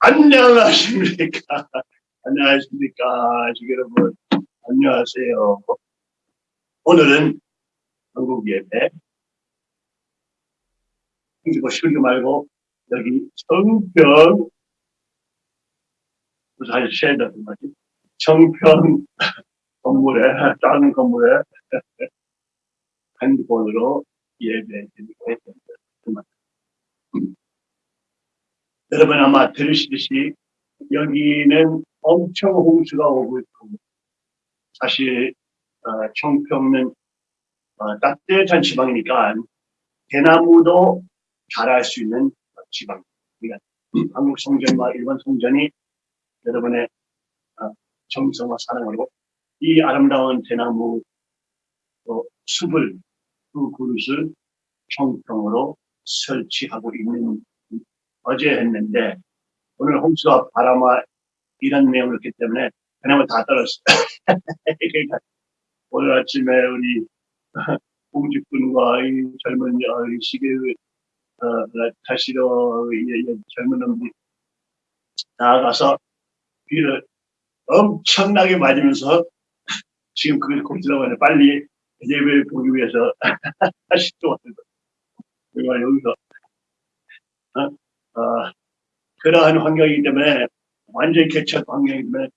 안녕하십니까. 안녕하십니까. 여러분. 안녕하세요. 오늘은 한국 예배. 힘주고 쉬지 말고 여기 청평 아주 쉐더 뭐지? 청평 건물에 작은 건물에 핸드폰으로 예배 드리고 했습니다. 여러분 아마 들으시듯이 여기는 엄청 홍수가 오고 있고 사실 어, 청평은 어, 따뜻한 지방이니까 대나무도 자랄 수 있는 지방. 그러니까 한국 성전과 일본 성전이 여러분의 어, 정성과 사랑으로 이 아름다운 대나무 어, 숲을 그 그릇을 청평으로 설치하고 있는 어제 했는데 오늘 홍수와 바람과 이런 내용을 했기 때문에 그나마 다 떨었어요. 그러니까 오늘 아침에 우리 공직군과 이 젊은 시계 어, 타시러 젊은 놈들이 나아가서 비를 엄청나게 맞으면서 지금 그걸 공지라고 하네 빨리 예배를 보기 위해서 다시 또 왔는 거예요. 여기서 어? 어, 그러한 환경이기 때문에 완전히 개척 환경이기 때문에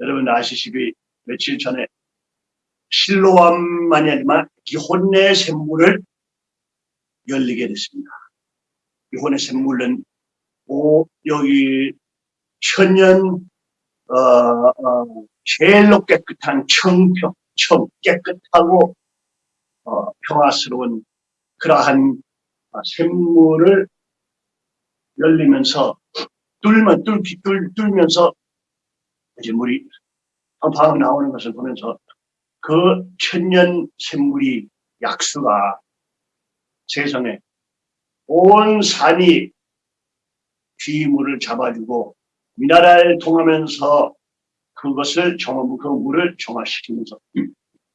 여러분 아시시피 며칠 전에 실로암만이 아니지만 기혼의 샘물을 열리게 됐습니다. 기혼의 샘물은 오, 여기 천년 어, 어, 제일로 깨끗한 청평, 청 깨끗하고 어, 평화스러운 그러한 샘물을 열리면서 뚫면 뚫기 뚫, 뚫면서 이제 물이 팡팡 나오는 것을 보면서 그 천년 샘물이 약수가 세상에 온 산이 귀물을 잡아주고 미나라를 통하면서 그것을 정화, 그 물을 정화시키면서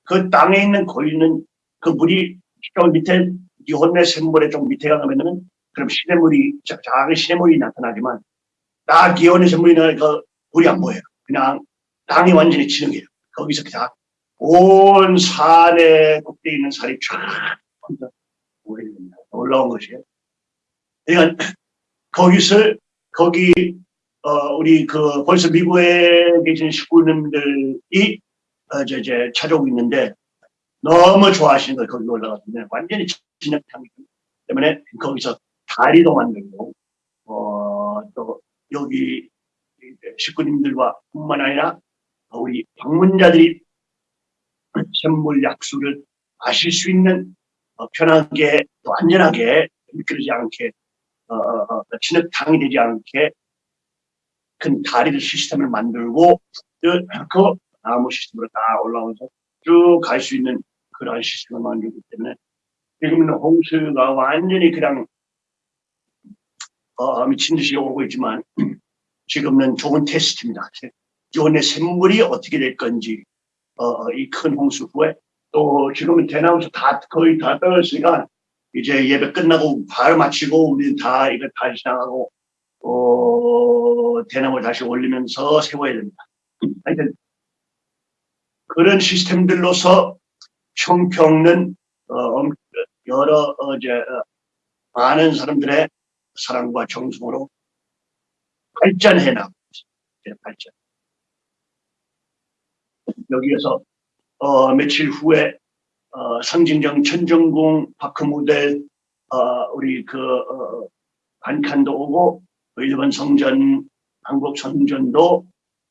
그 땅에 있는 고있는 그 물이 좀 밑에 이혼내 샘물에 좀 밑에 가면은 그럼 시냇물이 작은 시냇물이 나타나지만 딱 기온의 샘물이 나그 물이 안 보여요. 그냥 땅이 완전히 지능해요. 거기서 그냥 온 산에 꼭대기 있는 산이 쫙 올라온 것이에요. 그러니까 거기서 거기 어 우리 그 벌써 미국에 계신 식구님들이 어, 이제, 이제 찾아오고 있는데 너무 좋아하시는 걸 거기 올라갔는데 완전히 진흙탕이기 때문에 거기서 다리도 만들고 어, 또 여기 식구님들과 뿐만 아니라 우리 방문자들이 선물 약수를 마실 수 있는 어, 편하게 또 안전하게 미끄러지 않게 어, 어, 어 진흙탕이 되지 않게 큰 다리를 시스템을 만들고 그, 그 나무 시스템으로 다 올라오면서 쭉 갈 수 있는 그러한 시스템을 만들기 때문에 지금은 홍수가 완전히 그냥 어, 미친 듯이 오고 있지만 지금은 좋은 테스트입니다. 기온의 샘물이 어떻게 될 건지 어, 이 큰 홍수 후에 또 지금은 대나무에서 다 거의 다 떨어졌으니까 이제 예배 끝나고 바로 마치고 우리는 다 이거 다시 나가고 어, 대나무를 다시 올리면서 세워야 됩니다. 하여튼 그런 시스템들로서 청평은 어, 여러 어, 이제 어, 많은 사람들의 사랑과 정성으로 발전해 나가고 있습니다. 발전. 여기에서 어, 며칠 후에 어, 상징정 천정궁 바크무델 어, 우리 그 어, 반칸도 오고 일본 성전 한국 성전도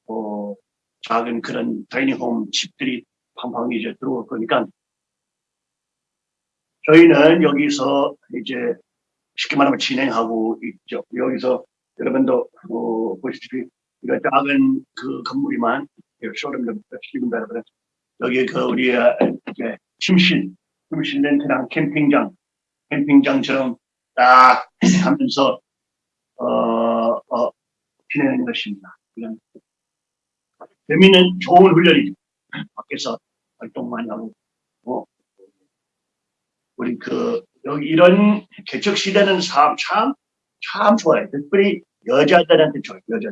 어, 작은 그런 다이닝홈 집들이 팡팡 이제 들어올 거니까 저희는 여기서 이제 쉽게 말하면 진행하고 있죠. 여기서 여러분도 어, 보시다시피 이거 작은 그 건물이만 쇼룸도 보시면 여러분 여기 그 우리 이제 침실, 침실 렌트랑 캠핑장, 캠핑장처럼 딱 하면서 어, 어, 진행하는 것입니다. 그냥 재미는 좋은 훈련이죠. 밖에서 활동 많이 하고, 어, 우리 그 여기 이런 개척 시대는 참, 참, 참 좋아요. 특별히 여자들한테 줘요. 여자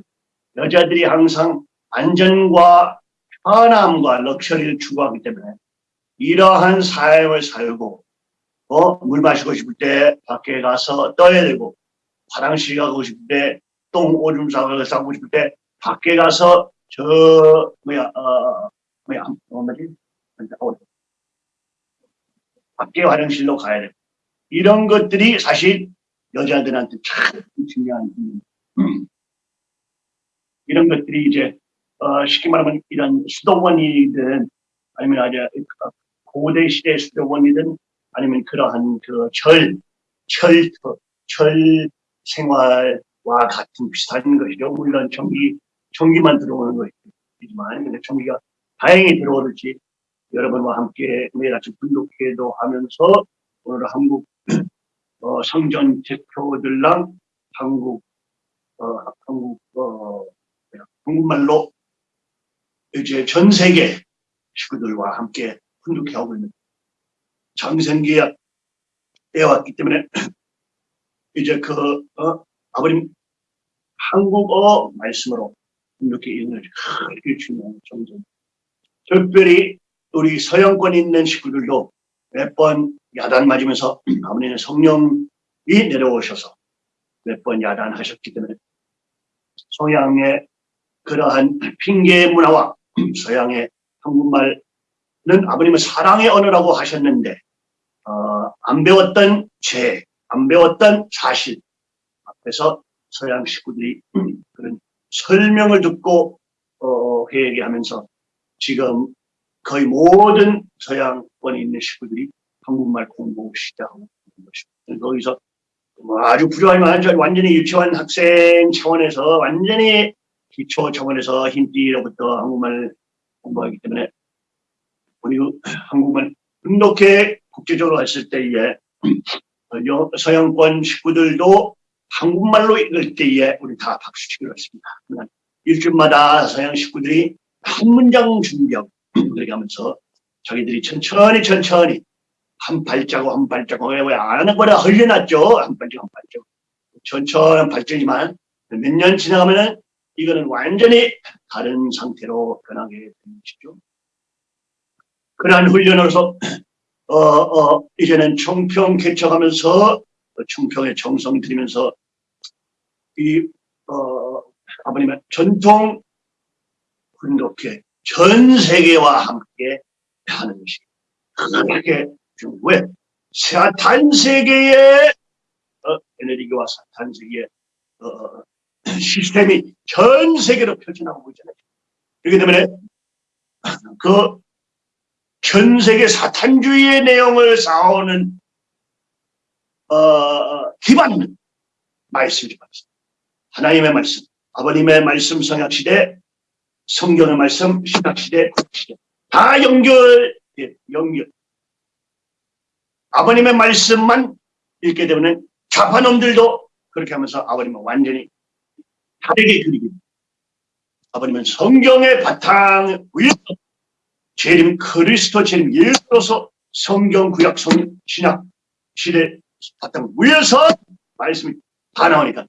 여자들이 항상 안전과 편함과 럭셔리를 추구하기 때문에 이러한 삶을 살고 어, 물 마시고 싶을 때 밖에 가서 떠야 되고 화장실 가고 싶을 때 똥 오줌 싸고 싸고 싶을 때 밖에 가서 저 뭐야 어 뭐야 어 뭐지 어, 밖에 화장실로 가야 되고 이런 것들이 사실 여자들한테 참 중요한 음. 이런 것들이 이제 어, 쉽게 말하면 이런 수도원이든 아니면 아주 고대 시대 수도원이든 아니면 그러한 그 절, 철, 철 생활과 같은 비슷한 것이죠. 물론 전기, 전기만 들어오는 것이지만, 근데 전기가 다행히 들어오듯이 여러분과 함께 매일 아침 분독회도 하면서 오늘 한국 어, 성전 대표들랑 한국 어, 한국 어, 한국말로 이제 전 세계 식구들과 함께 분독회 하고 있는 장생기에 왔기 때문에 이제 그 어, 아버님 한국어 말씀으로 이렇게 읽는 그게 중요한 점점. 특별히 우리 서양권 있는 식구들도 몇 번 야단 맞으면서 아버님의 성령이 내려오셔서 몇 번 야단하셨기 때문에 서양의 그러한 핑계 문화와 서양의 한국말은 아버님은 사랑의 언어라고 하셨는데 어, 안 배웠던 죄, 안 배웠던 사실 앞에서 서양 식구들이 그런 설명을 듣고 어, 회개하면서 지금 거의 모든 서양권에 있는 식구들이 한국말 공부 시작하고 있는 것입니다. 거기서 뭐 아주 부족하지만 완전히 유치원 학생 차원에서 완전히 기초 차원에서 흰띠로부터 한국말 공부하기 때문에 우리 한국말 이렇게 국제적으로 했을 때에 서양권 식구들도 한국말로 읽을 때에 우리 다 박수치기로 했습니다. 일주일마다 서양 식구들이 한 문장 준비하고 그렇게 하면서 자기들이 천천히 천천히 한 발자국 한 발자국 왜안 하는 거라 흘려놨죠. 한 발자국 한 발자국. 천천히 발전이지만 몇 년 지나가면은 이거는 완전히 다른 상태로 변하게 되는 것이죠. 그러한 훈련으로서 어, 어, 이제는 총평 개척하면서 총평에 정성 들이면서 이 어, 아버님의 전통 훈독회 전 세계와 함께 하는 것이 그렇게 왜 사탄 세계의 어, 에너지와 사탄 세계의 어, 시스템이 전 세계로 펼쳐나오고 있잖아요. 그렇기 때문에 그 전 세계 사탄주의의 내용을 쌓아오는 어, 기반은 말씀이 말씀. 하나님의 말씀, 아버님의 말씀 성약시대, 성경의 말씀 신학시대, 국시대 다 연결, 예, 연결. 아버님의 말씀만 읽게 되면 좌파놈들도 그렇게 하면서 아버님은 완전히 다르게 그리게 아버님은 성경의 바탕 위에 재림 그리스도 재림 예수로서 성경 구약 성 신약 시대 바탕 위에서 말씀이 다 나오니까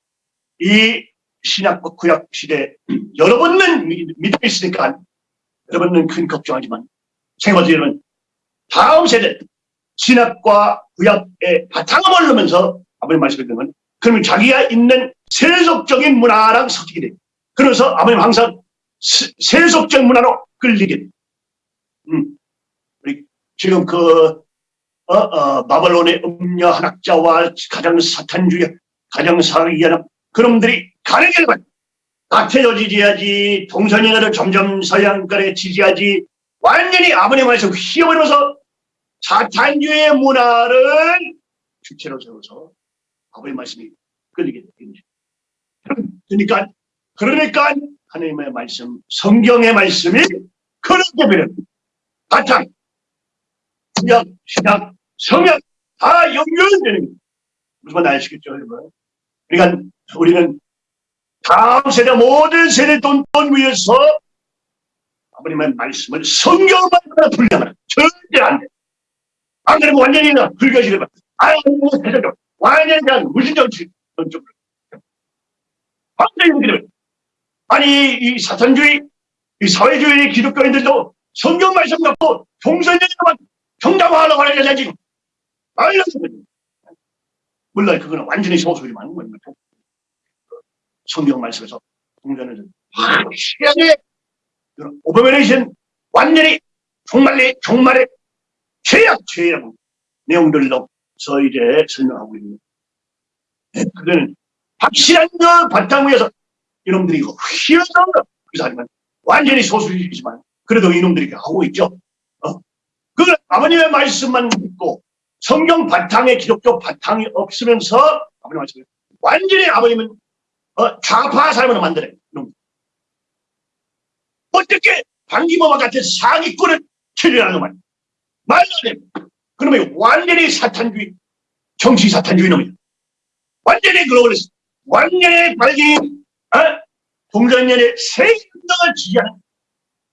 이 신약 구약 시대 여러분은 믿음이 있으니까 여러분은 큰 걱정하지만 생활도 여러분 다음 세대 신학과 구약의 바탕을 모르면서 아버님 말씀을 듣면 그러면 자기가 있는 세속적인 문화랑 섞이게 돼요. 그래서 아버님 항상 세속적 문화로 끌리게 돼요. 음. 지금 그 어, 어, 바벨론의 음녀 한학자와 가장 사탄주의, 가장 사기하는 그놈들이 가는 길만 나태도 지지하지, 동선인을 점점 서양권에 지지하지, 완전히 아버님 말씀 휘어버려서 사탄주의 문화를 주체로 세워서 아버님 말씀이 끌리게 되는 그러니까, 그러니까 하나님의 말씀, 성경의 말씀이 그렇게 되는 바탕, 구약, 신약, 성약 다 연결되는. 무슨 말 아시겠죠, 여러분? 그러니까 우리는 다음 세대 모든 세대 돈, 돈 위해서 아버님의 말씀을 성경만 불려면 절대 안 돼. 안 그러면 완전히 불교지를 아유, 완전히 그냥 무신정치. 완전히 그러면 아니 이 사탄주의 이 사회주의 기독교인들도 성경 말씀 갖고 동선연만 정당화하려고 하는 거냐 지금? 말로 물론 그거는 완전히 소수지만 뭐 성경 말씀에서 동전을 확실하게 오버메레이션 완전히 정말의 정말의 최악 최악 내용들로 서 이제 설명하고 있는 네, 그거는 확실한 그 바탕 위에서 이놈들이 이거 휘어서 하지만 완전히 소수이지만 그래도 이놈들이 하고 있죠. 어? 그걸 아버님의 말씀만 믿고 성경 바탕에 기독교 바탕이 없으면서 아버님 말씀 완전히 아버님은 어, 좌파 사람으로 만들어요. 이놈. 어떻게 방기모와 같은 사기꾼을 처리하는 말 말도 안 돼. 그러면 완전히 사탄주의 정치 사탄주의 놈이야. 완전히 글로벌리스트 완전히 발기 어? 동전년의 세운동을 지지하는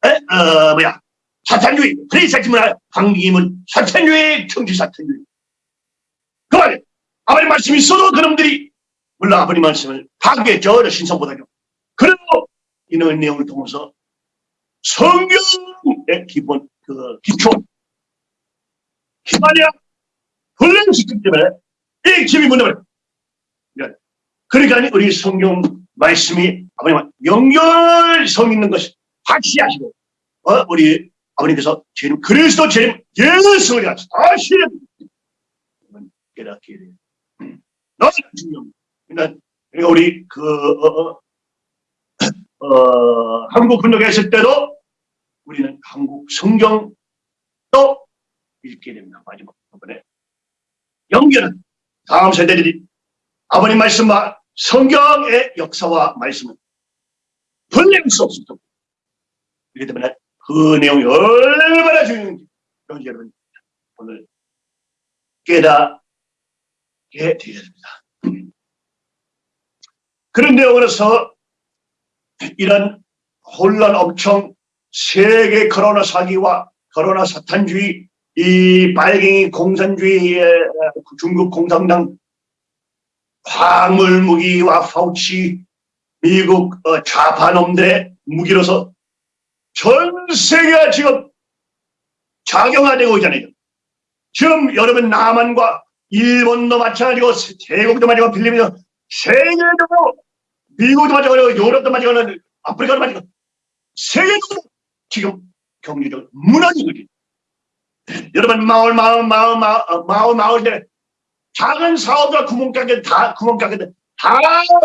에? 어, 뭐야 사탄주의 프리사지문화 방기문 사탄주의 정치 사탄주의 그말 아버님 말씀이 있어도 그놈들이 물론 아버님 말씀을 파괴했죠 신성보다요 그래도 이런 내용을 통해서 성경의 기본 그 기초 기반이야 훈련시키기 때문에 이 집이 문제를 그러니까 우리 성경 말씀이 아버님 연결성 있는 것이 확실하시고 어, 우리 아버님께서 주님 그리스도 주님 예수를 다시 깨닫게 돼요. 너무 중요합니다. 그러니까 우리 그 어, 어, 어, 한국 군역에 있을 때도 우리는 한국 성경도 읽게 됩니다. 마지막 부분에 연결은 다음 세대들이 아버님 말씀과 성경의 역사와 말씀은 분리할 수 없습니다. 그렇기 때문에 그 내용이 얼마나 중요한지 여러분 오늘 깨닫게 되겠습니다. 그런 내용으로서 이런 혼란 엄청 세계 코로나 사기와 코로나 사탄주의 이 빨갱이 공산주의의 중국 공산당 화물 무기와 파우치 미국 어, 좌파놈들의 무기로서 전 세계가 지금 작용화되고 있잖아요. 지금 여러분 남한과 일본도 마찬가지고 태국도 마찬가지고 필리핀도 세계적으로 미국도 마찬가지고 유럽도 마찬가지고 아프리카도 마찬가지고 세계적으로 지금 경제적으로 무너지고 있어요. 여러분 마을 마을 마을 마을 어, 마을 마을들 작은 사업자 구멍가게 다 구멍가게들 다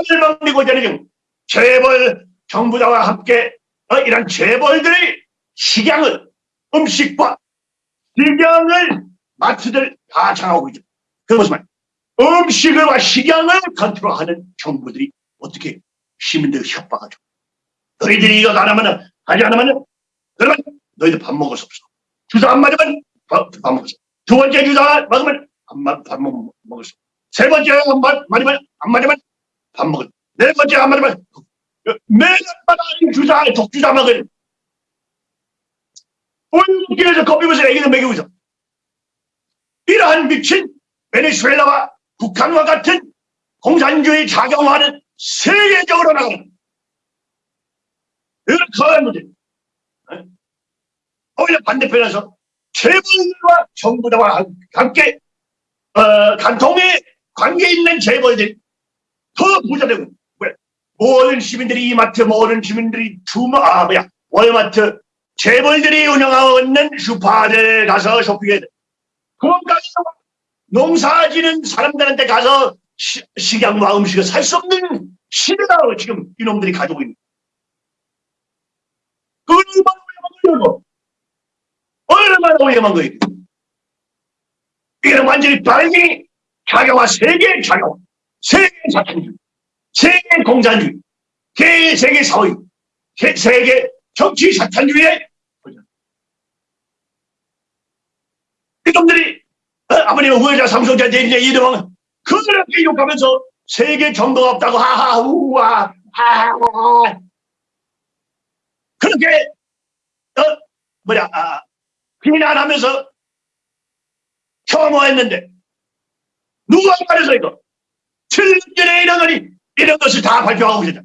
멸망되고 있잖아요. 재벌 정부자와 함께 어, 이런 재벌들의 식양을 음식과 식양을 마트들 다 장하고 있죠. 그 말? 음식과 식양을 컨트롤하는 정부들이 어떻게 시민들 협박하 죠. 너희들이 이거 안 하면 하지 않으면 그러면 너희들 밥 먹을 수 없어. 주사 안 맞으면 밥, 밥 먹을 수 없어. 두 번째 주사 맞으면 안, 밥 먹, 먹을 수 없어. 세 번째 안 맞, 맞으면 안 맞으면 밥 먹을 네 번째 안 맞으면 매년마다 주사 독주사 먹을 온 길에서 겁이면서 애기들 먹이고 있어. 이러한 미친 베네수엘라와 북한과 같은 공산주의 작용하는 세계적으로 나가는 이런 커한 문제. 오히려 반대편에서 재벌과 정부와 함께 어, 간통에 관계 있는 재벌들이 더 부자되고 왜? 모든 시민들이 이마트 모든 시민들이 주마 아 뭐야 월마트 재벌들이 운영하고 있는 슈퍼에 가서 쇼핑해야 돼. 그것까지 농사 지는 사람들한테 가서 시, 식양과 음식을 살 수 없는 시대다 지금 이놈들이 가지고 있는 얼마나 위험한 거예요 얼마나 위험한 거예요? 이건 완전히 발기 자격화 세계 자격 세계 자탄주의 세계 공산주의 세, 세계 사회 세, 세계 정치 사탄주의의 이놈들이 어, 아버님은 후회자 삼성자한테 이제 이름은 그렇게 욕하면서 세계 정도가 없다고 하하 우와 하하 그렇게 어 뭐야 아, 비난하면서 혐오했는데 누가 말해서 이거? 7년 전에 이런 거니 이런 것을 다 발표하고 있다.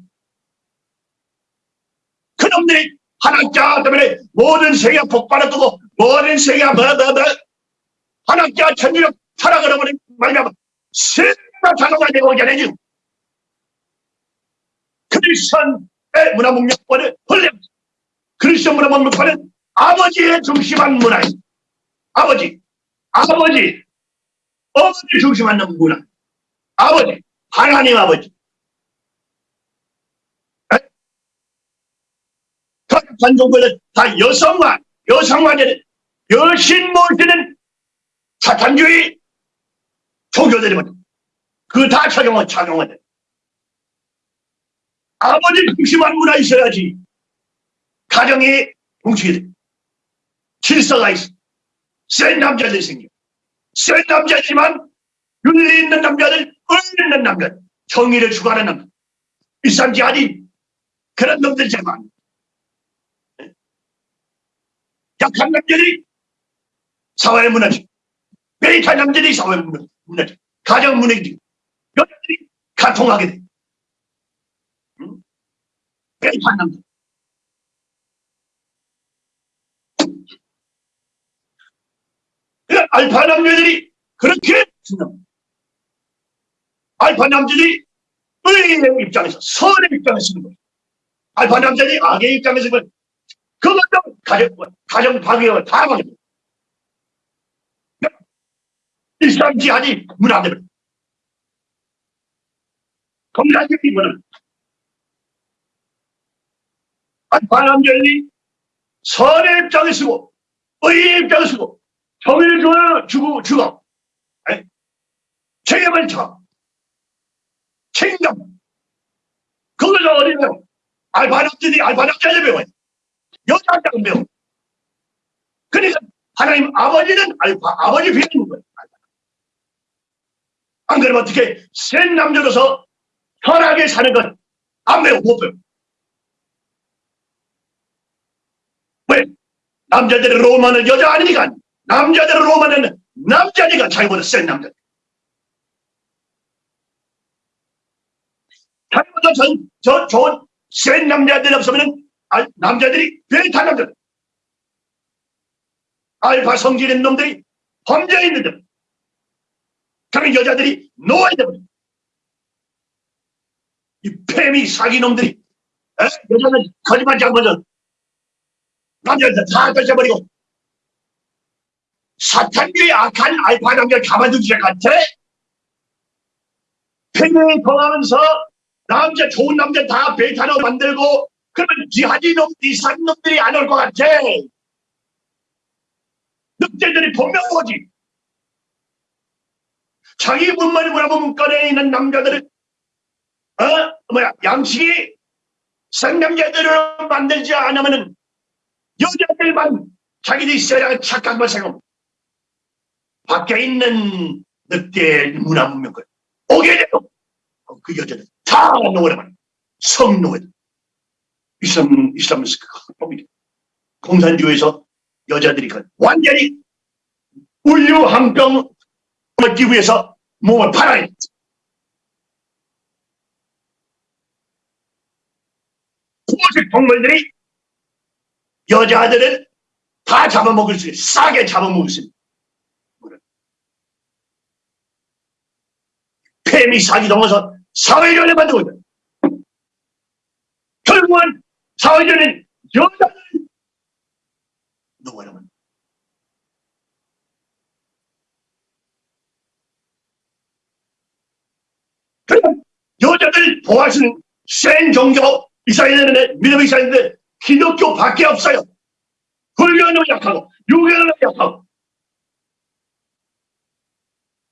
그놈들이 한학자 때문에 모든 세계가 끄고 모든 세계가 뭐뭐뭐 한학자 천주력 타락을 해버린 말이야 세계가 자동화 되고 전해지 크리스천의 문화 문명권을 헐려 크리스천 문화 문명권은 아버지의 중심한 문화예 아버지. 아버지. 어머니 중심한 문화. 아버지. 하나님 아버지. 관종들은 다 여성과 여성만의 여신 모시는 사탄주의 종교들이거든. 그다 착용은 착용은 아버지 중심한 문화 있어야지 가정이 뭉치게 돼. 질서가 있어. 센 남자들이 생겨. 센 남자지만 윤리 있는 남자들, 의리 있는 남자, 정의를 추구하는 남자. 아닌 그런 놈들 제발. 약한 남자들이 사회 무너지. 베이타 남자들이 사회 무너지. 가정 무너지. 여자들이 가통하게 돼. 응? 베이타 남자. 알파 남자들이 그렇게 생각. 알파 남자들이 의의 입장에서 선의 입장에서 쓰는 거예요. 알파 남자들이 악의 입장에서 쓰는 그것도 가정, 가정 파괴와 다파 괴. 일상 지하니 문화들. 문화. 알파 남자들이 선의 입장에 쓰고 의의 입장에 쓰고 정의를 주어 주고 주고 책임을 져 책임감. 그걸 어디면 알바락들이 알바락자를 배워요. 여자들은 배워. 그러니까 하나님 아버지는 알파 아버지 배우는 거예요 안 그러면 어떻게 센 남자로서 편하게 사는 건 안 배워 못 배워 왜? 남자들의 로마는 여자 아니니까. 남자들의 로마는 남자니까 자기보다 센 남자. 자기보다 전, 저 좋은 센 남자들이 없으면 남자들이 베타 남자들. 알파 성질 있는 놈들이 범죄에 있는데 그러면 여자들이 노아야 되버려 이 폐미 사기 놈들이 에? 여자는 거짓말 잘못은 남자들 다 뺏어버리고 사탄교의 악한 알파 남자를 가만두지 같아 폐미에 통하면서 남자 좋은 남자 다 베타로 만들고 그러면 지하지 놈, 이산 놈들이 안 올 것 같아. 늑대들이 분명 오지. 자기 문만이 뭐라고 문간에 있는 남자들을 어? 뭐야 양식이 생남자들을 만들지 않으면은 여자들만 자기들이 있어야 착각만 생각 밖에 있는 늑대 문화 문명 걸 오게 되고 그 여자들. 다 노래만 성노예 이슬람 이슬람스 합법이 공산주의에서 여자들이 그 완전히 우유 한 병 을 끼기 위해서 몸을 팔아야 돼. 고식 동물들이 여자들은 다 잡아먹을 수 있어. 싸게 잡아먹을 수 있어. 폐미 사기 동어서 사회전에 만들고 있다. 결국은 사회전은 여자들 누구 여러분? 그럼 여자들 보호하시는 센 종교 이스라엘은 믿음이 있었는데 기독교 밖에 없어요. 불교는 약하고 유교는 약하고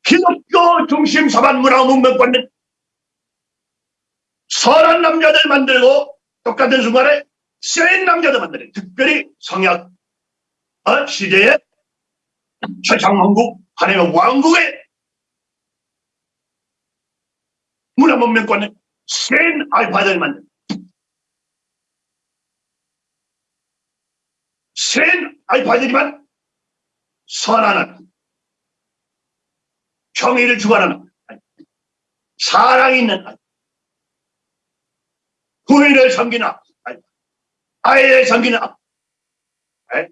기독교 중심 사반 문화 문명권은 선한 남자들 만들고 똑같은 순간에 센 남자들 만드는 특별히 성약 어? 시대의 최장왕국 하나님의 왕국의 문화문명권은 센 알파들 만든 센 알파들이만 선한 정의를 주관하는 사랑이 있는 아예 섬기는 앞. 에?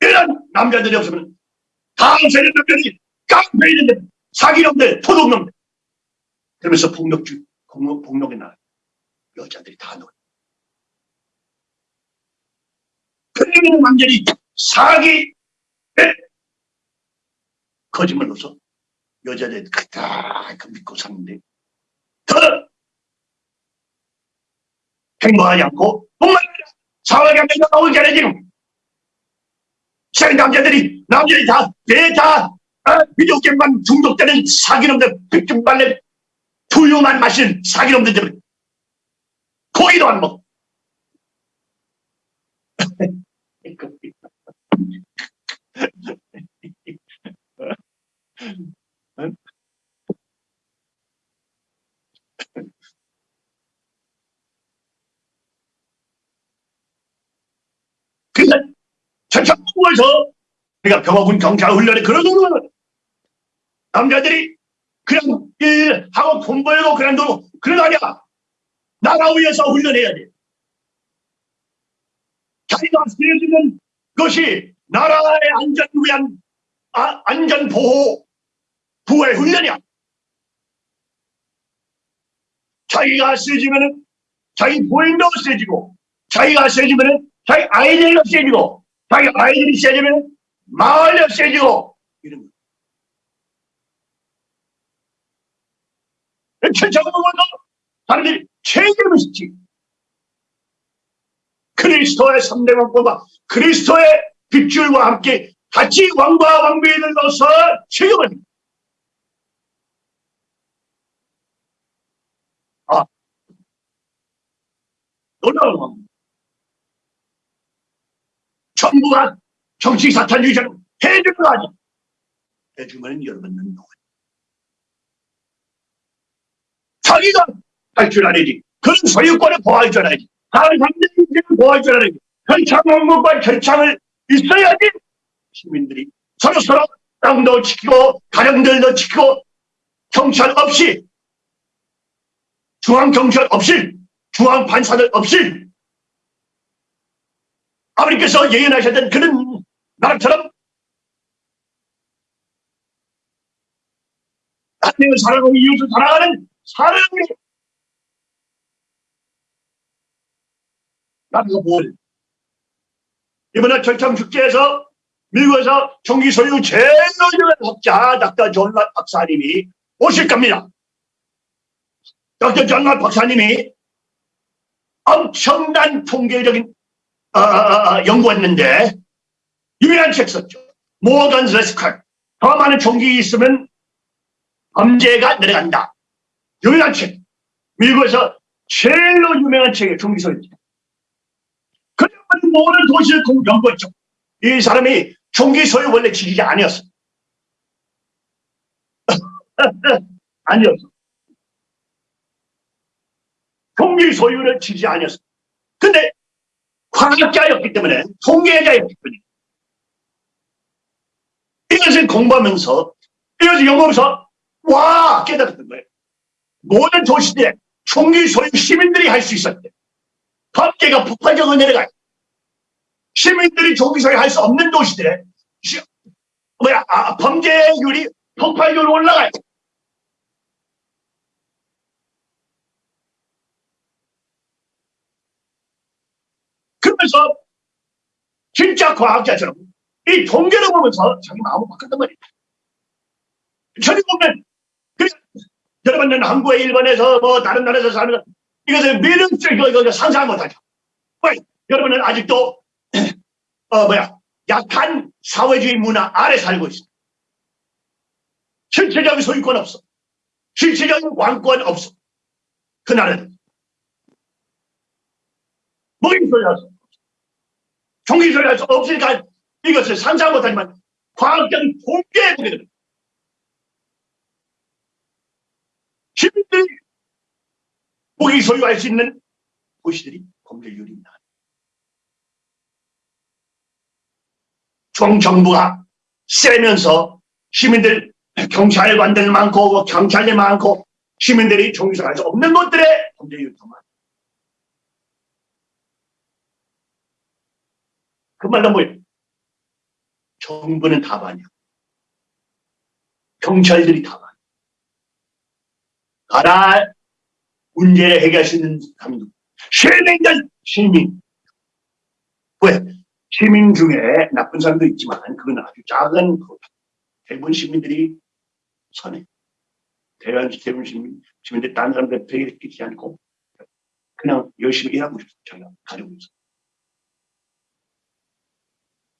이런 남자들이 없으면 다음 세대 남자들이 깡패 있는데 사기놈들, 토독놈들. 그러면서 폭력주, 폭력, 폭력에 나 여자들이 다 놀. 그러면 완전히 사기, 에? 거짓말로서 여자들 그다 그 믿고 사는데 더 행복하지 않고 정말 사회가 맨날 전에 지금 세 남자들이 남자들이 다 내 다 어, 비디오 게임만 중독되는 사기놈들 백중발레 두유만 마시는 사기놈들 고기도 안 먹고 그래서 전창부에서 우리가 병화군 경찰 훈련에 그런 놈은 남자들이 그냥 일 하고 돈 벌고 그냥 돈 그런 거 아니야. 나라 위해서 훈련해야 돼. 자기가 쓰여지는 것이 나라의 안전을 위한 아, 안전 보호 부의 훈련이야. 자기가 세지면은 자기 부인도 세지고 자기가 세지면은 자기 아이들도 세지고 자기 아이들이 세지면은 마을도 세지고 이런 거. 천천히 사람들이 책임을 지지. 그리스도의 3대 왕보다 그리스도의 빗줄과 함께 같이 왕과 왕비들로서 책임을. 아. 놀라운 왕 전부가 정치 사탄 유전 해줄 거 아니 해주면 여러분은 누구 자기가 할 줄 알아야지. 그런 소유권을 보호할 줄 알아야지. 사람들의 인생을 보호할 줄 알아야지. 결창 왕국과 결창을 있어야지 시민들이 서로서로 땅도 지키고 가정들도 지키고 경찰 없이 중앙경찰 없이 중앙판사들 없이 아버님께서 예언하셨던 그런 나라처럼 하나님을 사랑하고 이웃을 사랑하는 사랑이 나라가 뭘 이번에 절창축제에서 미국에서 총기 소유 제일 유명한 학자 닥터 존라 박사님이 오실 겁니다. 닥터 존라 박사님이 엄청난 통계적인 어, 어, 어, 연구했는데 유명한 책 썼죠. 모던 레스컬 더 많은 총기 있으면 범죄가 내려간다. 유명한 책. 미국에서 제일로 유명한. 총기 소유. 그러면 모든 도시를 연구했죠. 이 사람이 총기 소유 원래 지지자 아니었어. 아니었어. 총기 소유를 지지 아니었어. 근데 과학자였기 때문에 통계자였기 때문에 이것을 공부하면서 이것을 연구하면서 와 깨달았던 거예요. 모든 도시들에 총기 소유 시민들이 할 수 있었대. 법계가 폭발적으로 내려가요. 시민들이 총기 소유 할 수 없는 도시들에 시, 뭐야 아, 범죄율이 폭발적으로 올라가요. 그러면서 진짜 과학자처럼 이 통계를 보면서 자기 마음을 바꿨단 말이에요. 저리 보면 그 여러분은 한국에 일본에서 뭐 다른 나라에서 사는 이것을 수 이거 상상 못하죠. 왜? 여러분은 아직도 어 뭐야 약한 사회주의 문화 아래 살고 있어. 실체적인 소유권 없어. 실체적인 왕권 없어. 그 뭐인 소리 할수 종기 소리 할수 없으니까 이것을 상상 못하지만 과학적인 통계에 보게 됩니다. 시민들이 무기 소유할 수 있는 도시들이 범죄율이 있다. 중정부가 세면서 시민들 경찰관들 많고 경찰이 많고 시민들이 정규사할 수 없는 것들에 범죄율이 더 많아. 그 말은 뭐예요? 정부는 다반이야. 경찰들이 다반. 가라 문제를 해결할 수 있는 누구? 시민들, 시민. 왜? 시민 중에 나쁜 사람도 있지만 그건 아주 작은 거. 대부분 시민들이 선해. 대한 대부분 시민, 시민들이 다른 사람들 되게 끼지 않고 그냥 열심히 일하고 있어. 자기가 가지고 있어.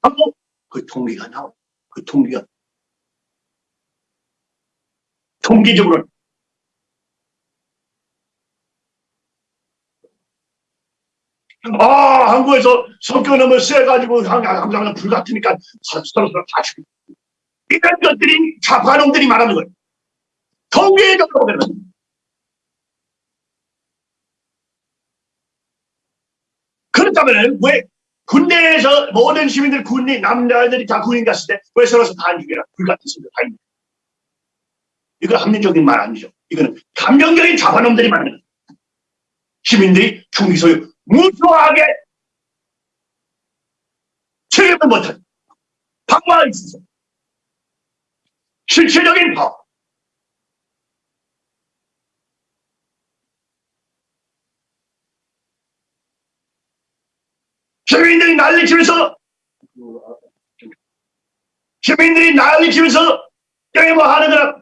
하고 그 통계가 나와. 그 통계가 통계적으로 아, 한국에서 성격 너무 세가지고 항상 불같으니까 서로 서로 다 죽이고. 이런 것들이 좌파놈들이 말하는 거예요. 통계적으로 보면. 그렇다면 왜 군대에서 모든 시민들 군인 남자들이 다 군인 갔을 때 왜 서로 서 다안 죽여라? 불같았습니다. 다 있는. 이거 합리적인 말 아니죠. 이거는 감정적인 좌파놈들이 말하는 거예요. 시민들이 총기 소유 무수하게 책임을 못한 방어가 있어서. 실체적인 파워 시민들이 난리치면서 시민들이 난리치면서 게임을 하는 거라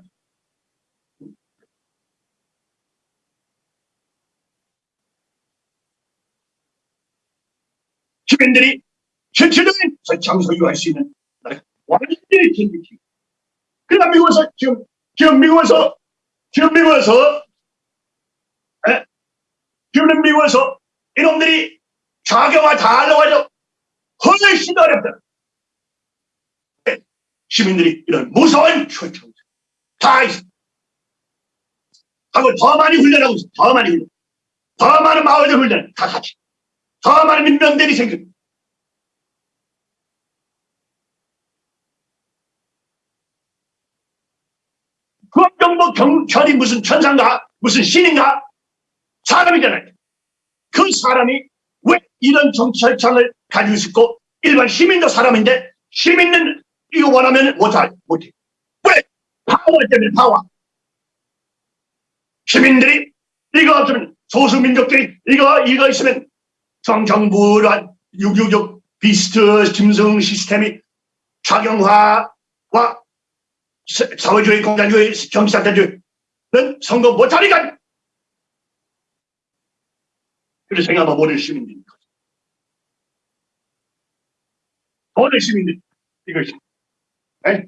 시민들이 실질적인 설창 소유할 수 있는 나라가 완전히 진리지. 그러나 미국에서 지금 지금 미국에서 지금 미국에서 에? 지금 미국에서 이놈들이 자경화 다 하려고. 훨씬 어렵다. 에? 시민들이 이런 무서운 초청 다 있어. 하고 더 많이 훈련하고 있어. 더 많이 훈련. 더 많은 마을들 훈련. 다 같이. 더 많은 민병들이 생겨. 국정부 경찰이 무슨 천상가, 무슨 신인가? 사람이잖아요. 그 사람이 왜 이런 정찰창을 가지고 있고 일반 시민도 사람인데 시민은 이거 원하면 못할 못해. 왜? 파워 때문에 파워. 시민들이 이거 없으면 소수민족들이 이거 이거 있으면 정정부란 666 비스트 짐승 시스템이 작용화와 사회주의 공산주의 경기사태주의는 선거 못하니까 그래서 생각하면 모든 시민들입니다. 모든 시민들 이것이 에?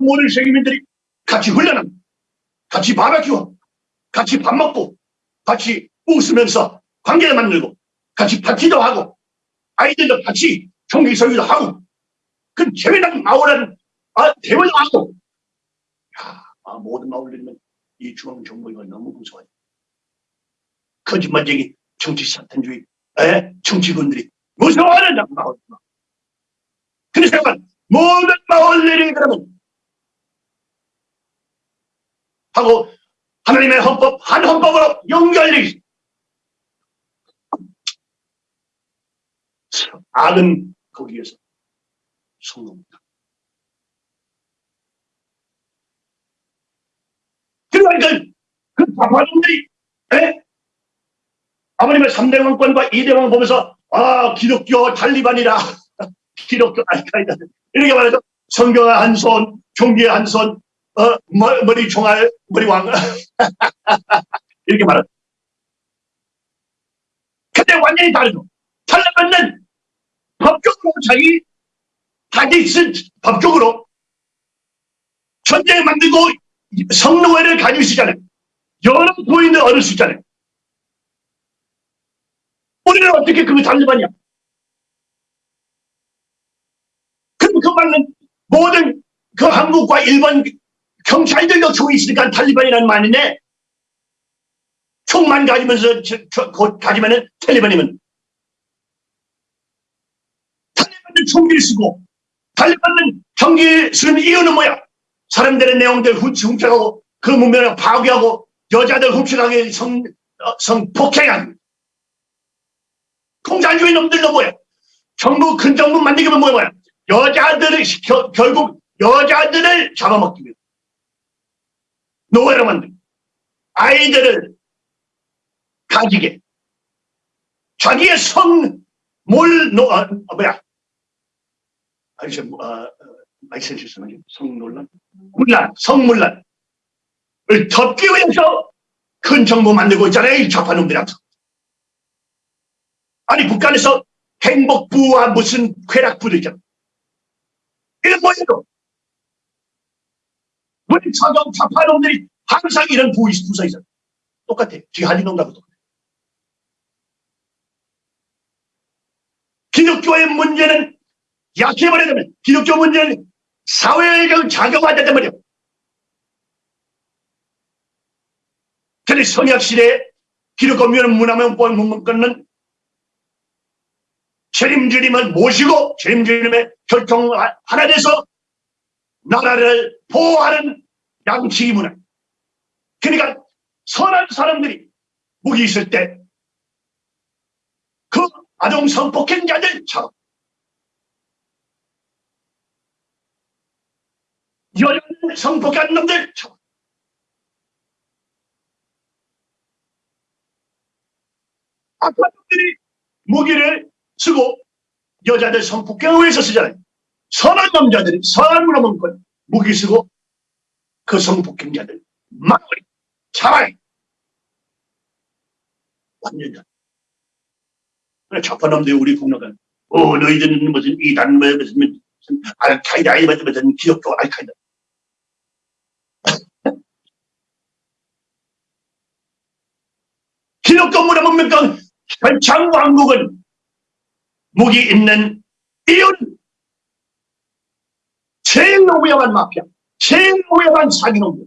모든 시민들이 같이 훈련합니다. 같이 바베큐 같이 밥 먹고 같이 웃으면서 관계를 만들고 같이 파티도 하고 아이들도 같이 총기 소유도 하고 그 재미난 마을은 아, 대화도 하고 야, 아, 모든 마을들이면 이 중앙정부가 너무 무서워요. 거짓말쟁이 정치 사탄주의 에? 정치군들이 무서워하는 마을 그래서 모든 마을들이 그러면 하고 하나님의 헌법 한 헌법으로 연결되기 악은 거기에서 성공합니다. 그러니까 그 파파놈들이 아버님의 3대 왕권과 2대 왕 보면서 아 기독교 탈리반이라 기독교 알카이다 이렇게 말해서 성경의 한손 종기의 한손 어, 머리 총알 머리 왕 이렇게 말하죠. 근데 완전히 다르죠. 탈레반은 법적으로 자기 자기 쓴 법적으로 전쟁 만들고 성노예를 가지고 있잖아요. 여러 부인을 얻을 수 있잖아요. 우리는 어떻게 그거 달리반이야? 그럼 그 말은 모든 그 한국과 일본 경찰들도 총이 있으니까 탈리반이라는 말인데 총만 가지면서 저, 저, 곧 가지면은 탈리반이면 탈리반은 총기를 쓰고 탈리반은 총기 쓰는 이유는 뭐야? 사람들의 내용들 훔쳐가고 그 문명을 파괴하고 여자들 흡수하게 성, 어, 성폭행한 공산주의 놈들도 뭐야? 정부, 큰 정부 만들기 위해 뭐야, 뭐야? 여자들을, 겨, 결국 여자들을 잡아먹기 위해 노예로 만들고 아이들을 가지게 자기의 성, 몰, 노, 아, 아, 뭐야? 아니, 저, 뭐, 아, 아, 마이센 실수는 성논란? 문란, 성문란을 덮기 위해서 큰 정부 만들고 있잖아요, 이 좌파놈들한테. 아니, 북한에서 행복부와 무슨 쾌락부들 있잖아. 이런 뭐예요? 우리 서정 좌파놈들이 항상 이런 있어. 똑같아. 지하디 놈하고 똑같아. 기독교의 문제는 약해버리면 기독교 문제는 사회적 자격화되단 말이야. 근데 성약시대에 기독교 문화면 문건은 책임주님을 모시고 책임주님의 결정 하나 돼서 나라를 보호하는 양치 문화. 그러니까 선한 사람들이 무기 있을 때 그 아동 성폭행자들 처럼 여자 성폭한 놈들 처럼 아빠들이 무기를 쓰고 여자들 성폭행을 위해서 쓰잖아요. 선한 남자들이 선한 문화 문건 무기 쓰고 그 성폭행자들 막거리 잡아요. 완전히. 그래 좌파놈들이 우리 국나간 어 너희들은 무슨 이단 뭐 무슨 알카이다 이 무슨 기독교 알카이다. 기독교 문화문건 현창 왕국은 무기 있는 이유는 제일 위험한 마피아, 제일 위험한 사기놈들,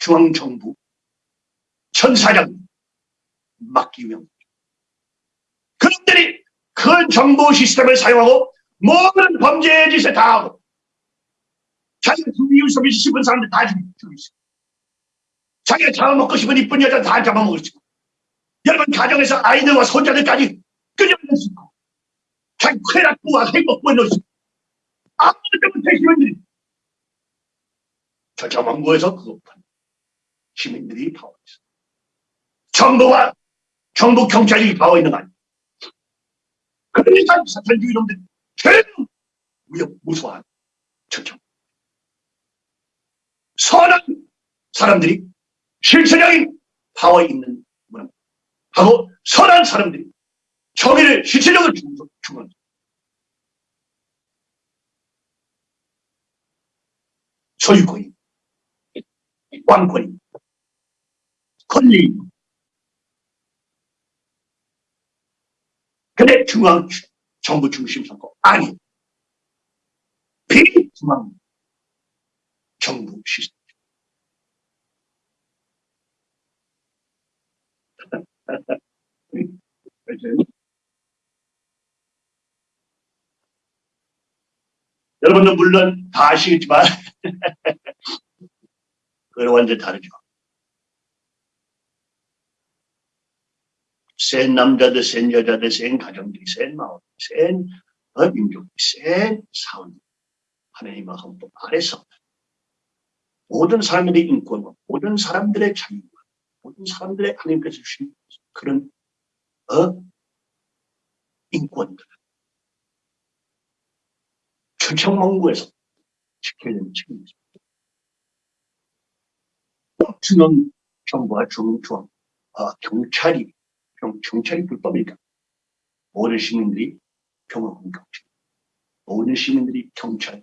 중앙정부, 천사장 막기 위한 그놈들이 큰 정보 시스템을 사용하고 모든 범죄 짓을 다 하고 자기가 이웃 속에 싶은 사람들 다 죽이고. 자기가 잡아먹고 싶은 이쁜 여자 다 잡아먹을 수 있고 여러분 가정에서 아이들과 손자들까지 있고 자기 넣을 수 있고 아무것도 시민들이 저 저망부에서 그거 시민들이 파워 있어. 정부와 정부 경찰이 파워 있는 거 아니야. 그러니까 사탄주의 놈들이 제일 위협 무서워하는 저정 선한 사람들이 실체적인 파워 있는 하고 선한 사람들이 정의를 실체적으로 주는 소유권이 왕권이 권리. 근데 중앙 정부 중심 선거 아니 비중앙 정부 시스템 여러분은 물론 다 아시겠지만 그건 완전 다르죠. 센 남자들, 센 여자들, 센 가정들이, 센 마을, 센 어, 민족이, 센 사원, 하나님의 헌법 아래서 모든 사람들의 인권과 모든 사람들의 자유와 모든 사람들의 하나님께서 주신 그런 어? 인권들 천청망구에서 지켜야 되는 책임이 있습니다. 중앙 정부와 중앙 아, 경찰이 경, 경찰이 불법이니까 모든 시민들이 경험한 경찰 모든 시민들이 경찰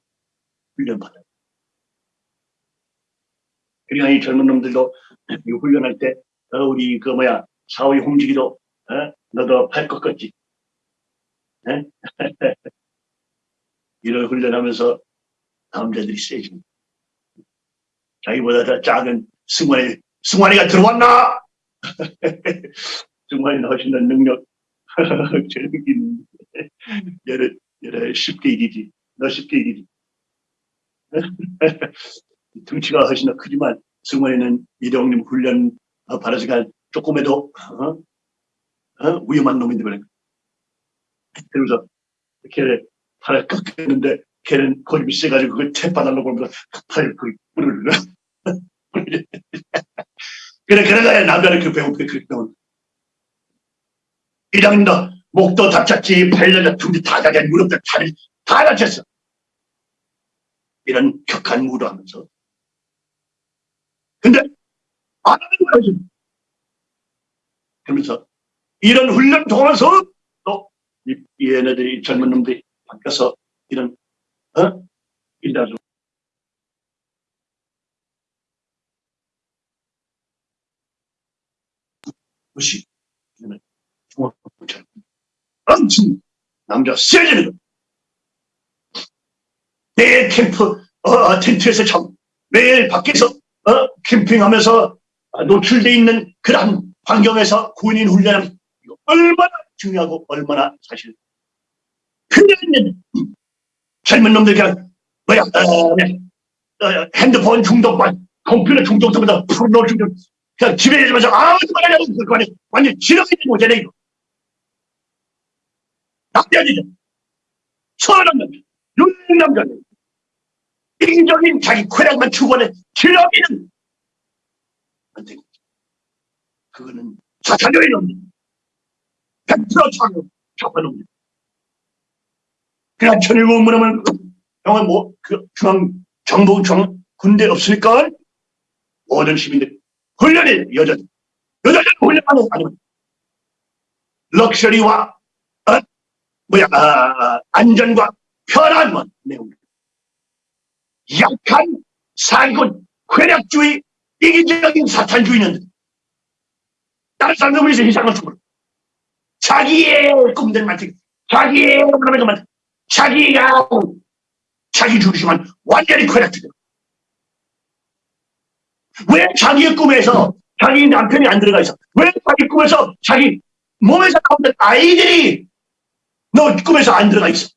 훈련받아요. 그러니까 이 젊은 놈들도 이 훈련할 때 어, 우리 그 뭐야 사회 홍지기도 어? 너도 팔 것 같지? 어? 이런 훈련하면서 남자들이 세집니다. 자기보다 더 작은 승환이, 승환이가 들어왔나? 승환이는 훨씬 더 능력, 재능있는 여러, 여러 쉽게 이기지. 너 쉽게 이기지. 등치가 훨씬 더 크지만 승원이는 이대홍님 훈련 어, 받아서가 조금에도 어? 어? 위험한 놈인데 그래. 그러면서 걔를 팔을 꺾였는데 걔는 고집이 세가지고 그걸 채빠달라고 하면서 팔을 그 뿌리를 그래 그래가 남자는 그 배고프게 그렇게 나온 이장님도 목도 다쳤지 팔려가 둥지 다 다쳐 무릎도 다리 다 다쳤어 이런 격한 무도하면서 근데 안 하는 거야 지금 그러면서 이런 훈련 통해서 또 이, 이 얘네들이 젊은 놈들이 바뀌어서 이런 어? 일다수 것이 중학교처럼 엄청 남자 세지는 거. 매일 캠프 어, 어, 텐트에서 참 매일 밖에서 어, 캠핑하면서 노출돼 있는 그런 환경에서 군인 이거 얼마나 중요하고 얼마나 사실 필요한 젊은 놈들 그냥 뭐야 어, 어, 핸드폰 중독만 컴퓨터 중독 때문에 프로 중독. 그냥 집에 있으면서 아무 말하냐고 그거는 완전 지렁이 모자네 이거. 남자들이죠. 선한 남자 윤 남자들 이기적인 자기 쾌락만 추구하는 지렁이는 안 되고 그거는 사탄교의 놈들 100% 차고 잡아 놈들 그냥 천일국 문하면 형은 뭐, 그, 중앙, 정부, 중 군대 없으니까 모든 시민들 훈련이 여자, 여자들 훈련하는 아니면 럭셔리와, 어? 뭐야, 아, 안전과 편안만 내용입니다. 약한 사기꾼, 쾌락주의, 이기적인 사탄주의는 다른 사람들 위해서 희생을 주고 자기의 꿈들만 자기의 그러면만 자기가 자기 중심만 완전히 쾌락주의 왜 자기의 꿈에서 자기 남편이 안 들어가 있어? 왜 자기 꿈에서 자기 몸에서 나오는 아이들이 너 꿈에서 안 들어가 있어?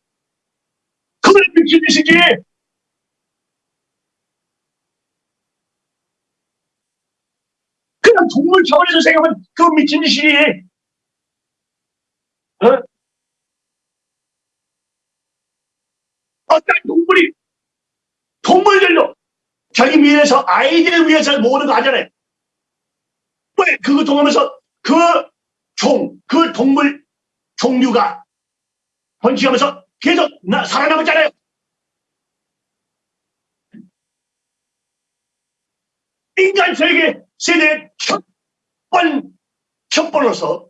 그걸 미친 짓이지. 그냥 동물 차원에서 생각하면 그 미친 짓이지. 어? 어떤 동물이 동물들도 자기 위해서 아이들을 위해서 모으는 거 하잖아요. 왜 그거 통하면서 그 종, 그 동물 종류가 번식하면서 계속 나, 살아남았잖아요. 인간 세계 세대 첫 번, 첫 번으로서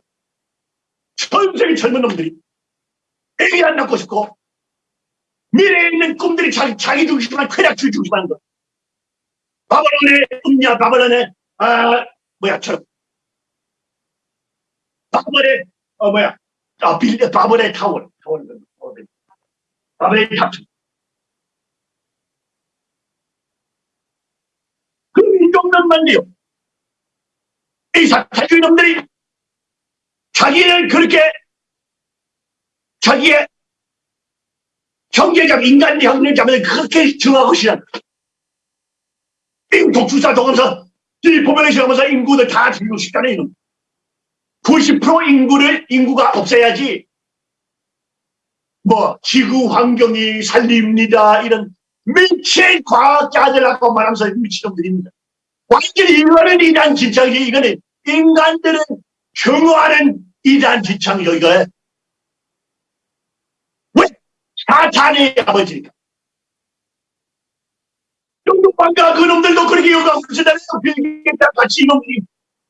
전 세계 젊은 놈들이 애기 안 낳고 싶고 미래에 있는 꿈들이 자기, 자기 중심만 쾌락주의 중심하는 거. 바벨론의 음냐, 바벨론의, 아, 뭐야, 저, 바벨의, 어, 뭐야, 아, 빌, 바벨의 타월, 타월, 탑. 그 민족만만요. 이 사탄주의 놈들이 자기를 그렇게 자기의 경제적 인간 자면서 그렇게 정하고 싶어 독주사 동하면서 이 포메레이션 하면서 인구를 다 죽이고 싶다는 이놈. 90% 인구를 인구가 없애야지 뭐 지구 환경이 살립니다 이런 미친 과학자들하고 말하면서 미친놈들입니다. 완전히 이거는 이단 진창이지 이거는 인간들은 경호하는 이단 진창이죠 이거. 왜? 사탄의 아버지니까. 영국방가 그놈들도 그렇게 있잖아요. 빌겠다 같이 이놈들이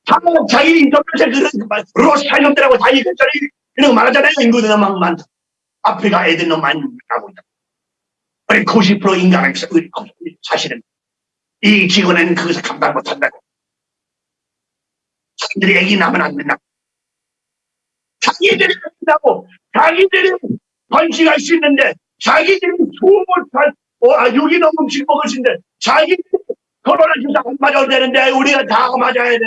다 자기 인터넷에 그런 로스타 놈들하고 다 이랬잖아요. 이런 거 말하잖아요. 인구들 너무 많다. 아프리카 애들 너무 많이 나고 있다. 우리 90% 인간은 사실은 이 직원은 거기서 감당 못한다고. 자기들이 애기 낳으면 안 된다고. 자기들이 한다고 자기들이 번식할 수 있는데 자기들이 잘 어, 아, 유기농 음식 먹을 수 있는데 자기 코로나 주사 안 맞아도 되는데 우리가 다 맞아야 돼.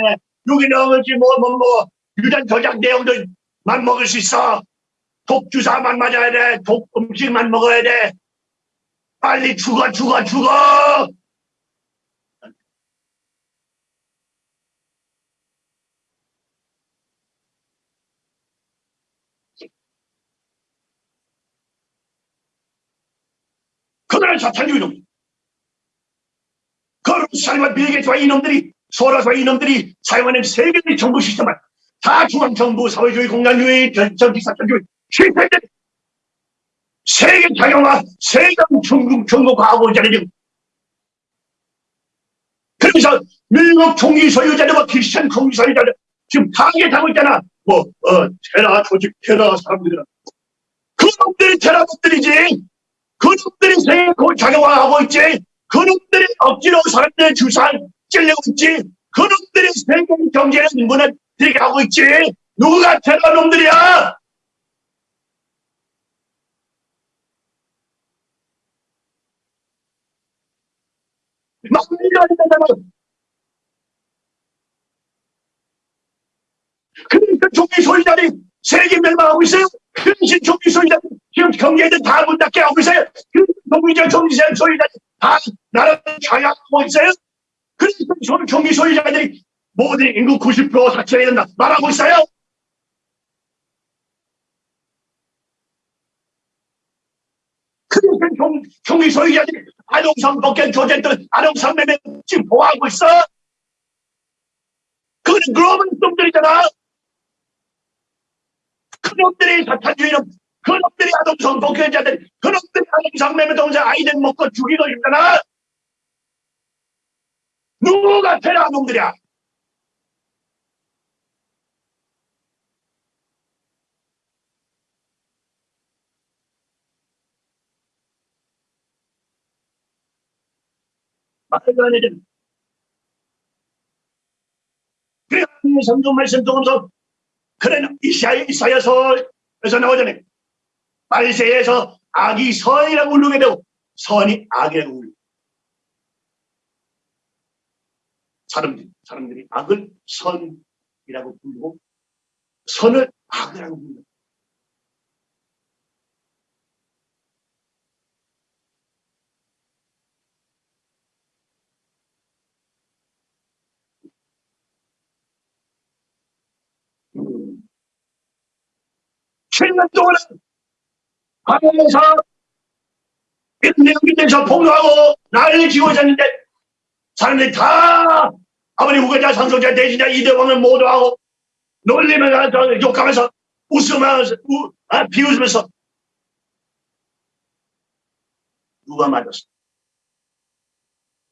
유기농 음식 뭐, 뭐, 뭐, 유전 조작 내용들만 먹을 수 있어. 독 주사만 맞아야 돼. 독 음식만 먹어야 돼. 빨리 죽어, 죽어, 죽어! 그들은 사탄주의 놈. 거룩살과 비계와 이놈들이 소라와 이놈들이 사용하는 세계의 정부 시스템을 다 중앙정부 사회주의 공산주의 전기사탄주의 실패된 세계 자영화 세계 중국 중국화하고 자리는 그래서 미국 총기 소유자들과 크리스천 총기 소유자들 지금 타겟하고 있잖아. 뭐 어, 테라 조직 테라 사람들은 그놈들이 테라들이지 그놈들이 세계 자영화하고 있지. 그놈들이 억지로 사람들의 주산 찔려고 있지. 그놈들이 세계 경제를 무너뜨리게 하고 있지. 누가 테러 놈들이야? 막밀려야 된다면 그러니까 종기 소유자들이 세계 멸망하고 있어요. 근신 종기 소유자들 지금 경제들 다문 닫게 하고 있어요. 그 종기자 종기 소유자들 다 나라를 좌약하고 있어요. 소- 종기 소유자들이 모든 인구 90% 사퇴해야 된다 말하고 있어요. 그러니까 종, 종기 소유자들이 아동성 복권 조제들 아동성 매매 지금 보호하고 있어. 그건 글로벌 놈들이잖아. 그 놈들이 사탄주의는 그놈들이 아동성 복권자들 그놈들이 아동성 매매 동자 아이들 먹고 죽이고 있잖아. 누가 테러 놈들이야? 말도 안 되는. 그래 성경 말씀 통해서 그래 이사야 이사야서에서 나오잖아요 말세에서 악이 선이라고 울르게 되고 선이 악이라고 울려 사람들이 사람들이 악을 선이라고 부르고 선을 악이라고 불러 음. 7년 동안 하면서 내국인에서 폭로하고 난리 지고 있었는데 사람들이 다 아버지 우가자 상속자 대신자 이대왕을 모두 하고 놀리면서 욕하면서 웃으면서 우, 아, 비웃으면서 누가 맞았어?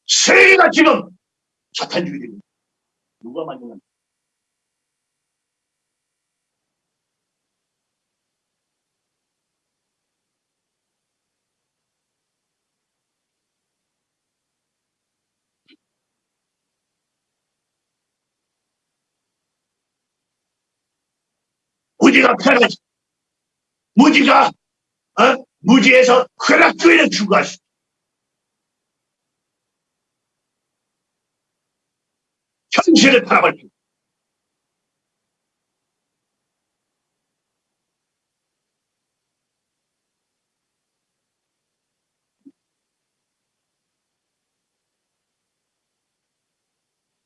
세계가 지금 사탄주의입니다. 누가 맞는 건 무지가 편하지. 무지가 어? 무지에서 쾌락주의를 추구하시. 현실을 바라볼 때.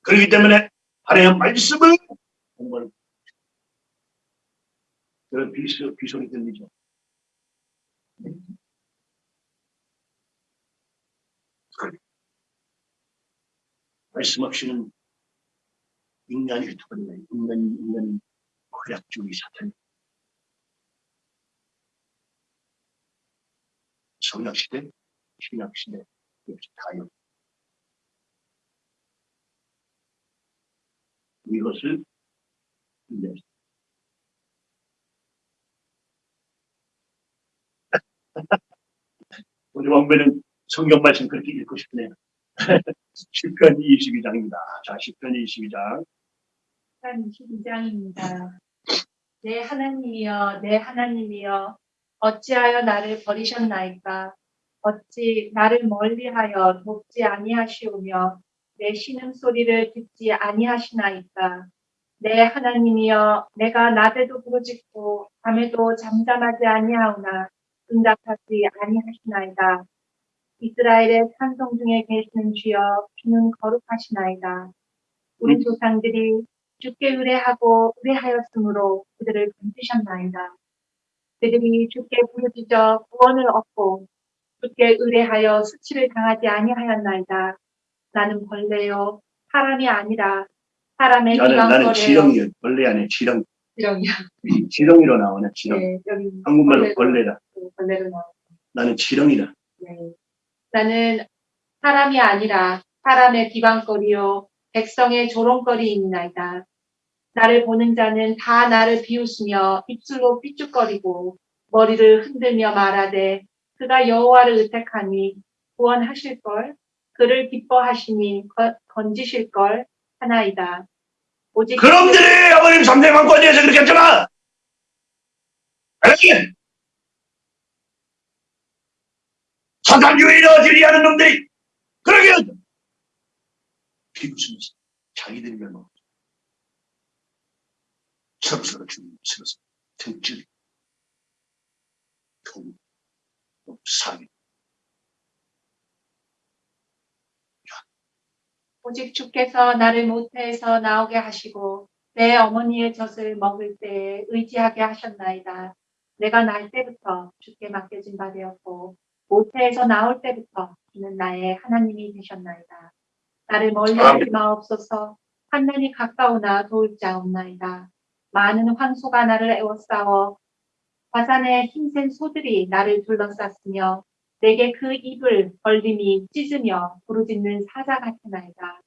그렇기 때문에 하나님의 말씀을 공부하는 그런 비소, 비소리 들리죠. 말씀 없이는 인간이 흩어버리네. 인간, 인간, 쾌락주의 사탄. 성약시대, 신약시대, 역시 다요. 이것을 이제 우리 왕배는 성경 말씀 그렇게 읽고 싶네요. 10편 22장입니다. 자, 10편 22장. 22장입니다. 내 하나님이여, 내 하나님이여, 어찌하여 나를 버리셨나이까? 어찌 나를 멀리하여 돕지 아니하시오며 내 신음 소리를 듣지 아니하시나이까? 내 하나님이여, 내가 낮에도 부르짖고 밤에도 잠잠하지 아니하오나 응답하지 아니하시나이다. 이스라엘의 찬송 중에 계시는 주여, 주는 거룩하시나이다. 우리 음. 조상들이 주께 의뢰하고 의뢰하였으므로 그들을 건지셨나이다. 그들이 주께 부르짖어 구원을 얻고 주께 의뢰하여 수치를 당하지 아니하였나이다. 나는 벌레요 사람이 아니라 사람의 나는, 나는. 지렁이요. 벌레 아니에요. 지렁이. 지렁이요. 지렁이로 나오네, 지렁이. 네, 한국말로 벌레다. 벌레로 나와. 나는 지렁이다. 네. 나는 사람이 아니라 사람의 비방거리요 백성의 조롱거리이나이다. 나를 보는 자는 다 나를 비웃으며 입술로 삐죽거리고 머리를 흔들며 말하되 그가 여호와를 의택하니 구원하실 걸 그를 기뻐하시니 거- 건지실 걸 하나이다. 그놈들이 아버님 3대 왕권에서 그렇게 했잖아! 알았지? 사단주의로 지리하는 놈들이 그러게 하죠. 비웃으면서 자기들이 멸망 서로서로 죽이면서 등줄이 돈, 사기 오직 주께서 나를 모태에서 나오게 하시고 내 어머니의 젖을 먹을 때에 의지하게 하셨나이다. 내가 날 때부터 주께 맡겨진 바 되었고 모태에서 나올 때부터 주는 나의 하나님이 되셨나이다. 나를 멀리 하지 마옵소서 환난이 가까우나 도울 자 없나이다. 많은 황소가 나를 애워싸워 화산의 힘센 소들이 나를 둘러쌌으며 내게 그 입을 벌림이 찢으며 부르짖는 사자 같으나이다.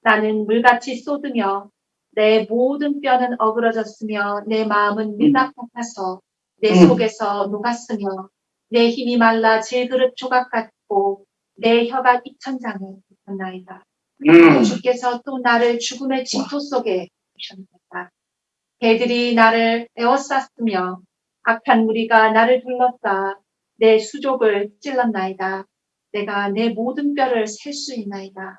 나는 물같이 쏟으며 내 모든 뼈는 어그러졌으며 내 마음은 밀랍 같아서 내 음. 속에서 녹았으며 내 힘이 말라 질그릇 조각 같고 내 혀가 입천장에 붙었나이다. 음. 주께서 또 나를 죽음의 징토 속에 두셨나이다. 개들이 나를 에워쌌으며 악한 무리가 나를 둘렀다. 내 수족을 찔렀나이다. 내가 내 모든 뼈를 셀 수 있나이다.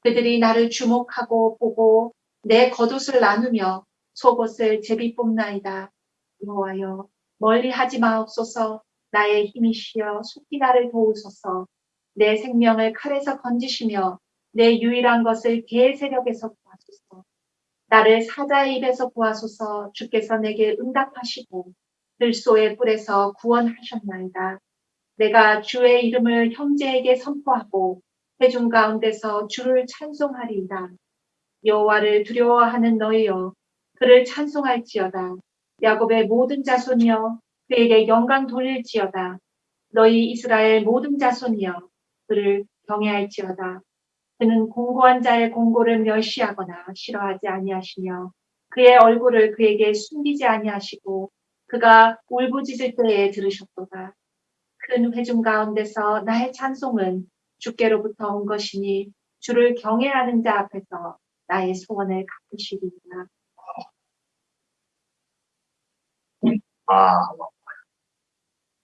그들이 나를 주목하고 보고 내 겉옷을 나누며 속옷을 제비 뽑나이다. 여호와여 멀리 하지 마옵소서 나의 힘이시여 속히 나를 도우소서 내 생명을 칼에서 건지시며 내 유일한 것을 개의 세력에서 구하소서 나를 사자의 입에서 구하소서 주께서 내게 응답하시고 들소의 뿔에서 구원하셨나이다. 내가 주의 이름을 형제에게 선포하고 회중 가운데서 주를 찬송하리이다. 여호와를 두려워하는 너희여 그를 찬송할지어다. 야곱의 모든 자손이여 그에게 영광 돌릴지어다. 너희 이스라엘 모든 자손이여 그를 경외할지어다. 그는 공고한 자의 공고를 멸시하거나 싫어하지 아니하시며 그의 얼굴을 그에게 숨기지 아니하시고 그가 울부짖을 때에 들으셨도다. 큰 회중 가운데서 나의 찬송은 주께로부터 온 것이니 주를 경외하는 자 앞에서 나의 소원을 갚으시리이다. 아,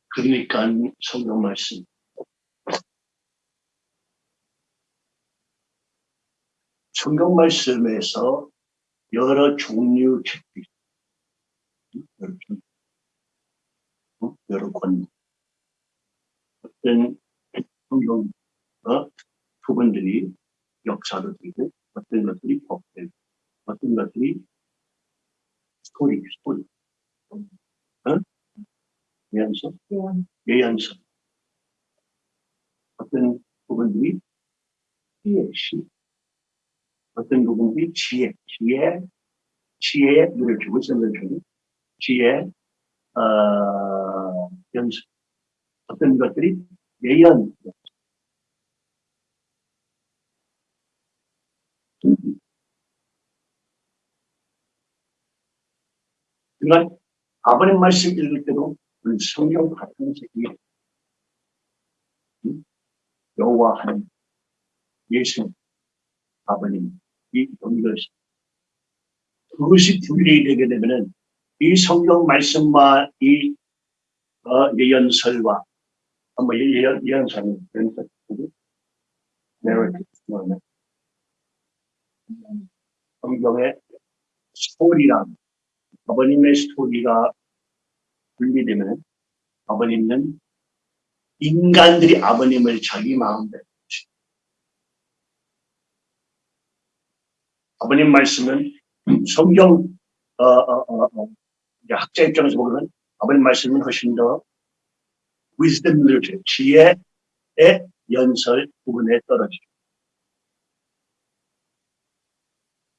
그러니까 성경 말씀. 성경 말씀에서 여러 종류 책들이 있 여러 권. 어떤 성경 어? 부분들이 역사로 되고 어떤 것들이 법되고 어떤 것들이 스토리, 스토리. 어? 예언서, 예언서. 어떤 부분들이 지혜, 시. 어떤 부분들이 지혜, 지혜, 지혜에 눈을 주고 있는 중에 지혜, 어, 연습. 어떤 것들이 예언. 그러니까 아버님 말씀 읽을 때도 성경 같은 새끼 여호와 하나님 예수 아버님 이 연결시 그것이 분리되게 되면은 이 성경 말씀과 이 어, 예언설과. 어, 뭐 예- 예언 예언설은 예언설 내가 성경의 스토리랑 아버님의 스토리가 분리되면 아버님은 인간들이 아버님을 자기 마음대로 아버님 말씀은 성경 어, 어, 어, 어, 학자 입장에서 보면 아버님 말씀은 훨씬 더 wisdom literature, 지혜의 연설 부분에 떨어지죠.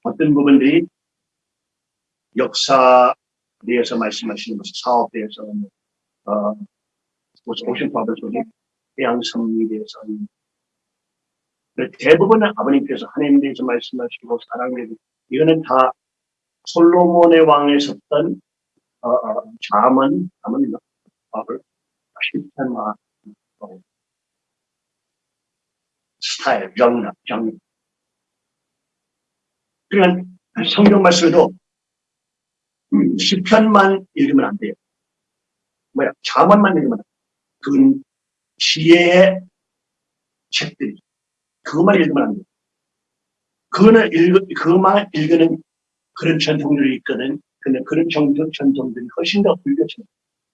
어떤 부분들이 역사에 대해서 말씀하시는 것은 사업에 대해서 어, 오션 파더 소리, 해양 섭리에 대해서 대부분은 아버님께서 하나님에 대해서 말씀하시고 사랑에 대해서 이거는 다 솔로몬의 왕에 섰던 실천화 스타일, 정답, 정. 그러니까 성경 말씀에도 음, 시편만 읽으면 안 돼요. 뭐야, 자문만 읽으면 안 돼요. 그건 지혜의 책들이. 그것만 읽으면 안 돼요. 그거는 읽, 그것만 읽는 그런 전통들이 있거든. 근데 그런 정도 전통들이 훨씬 더 불교처럼,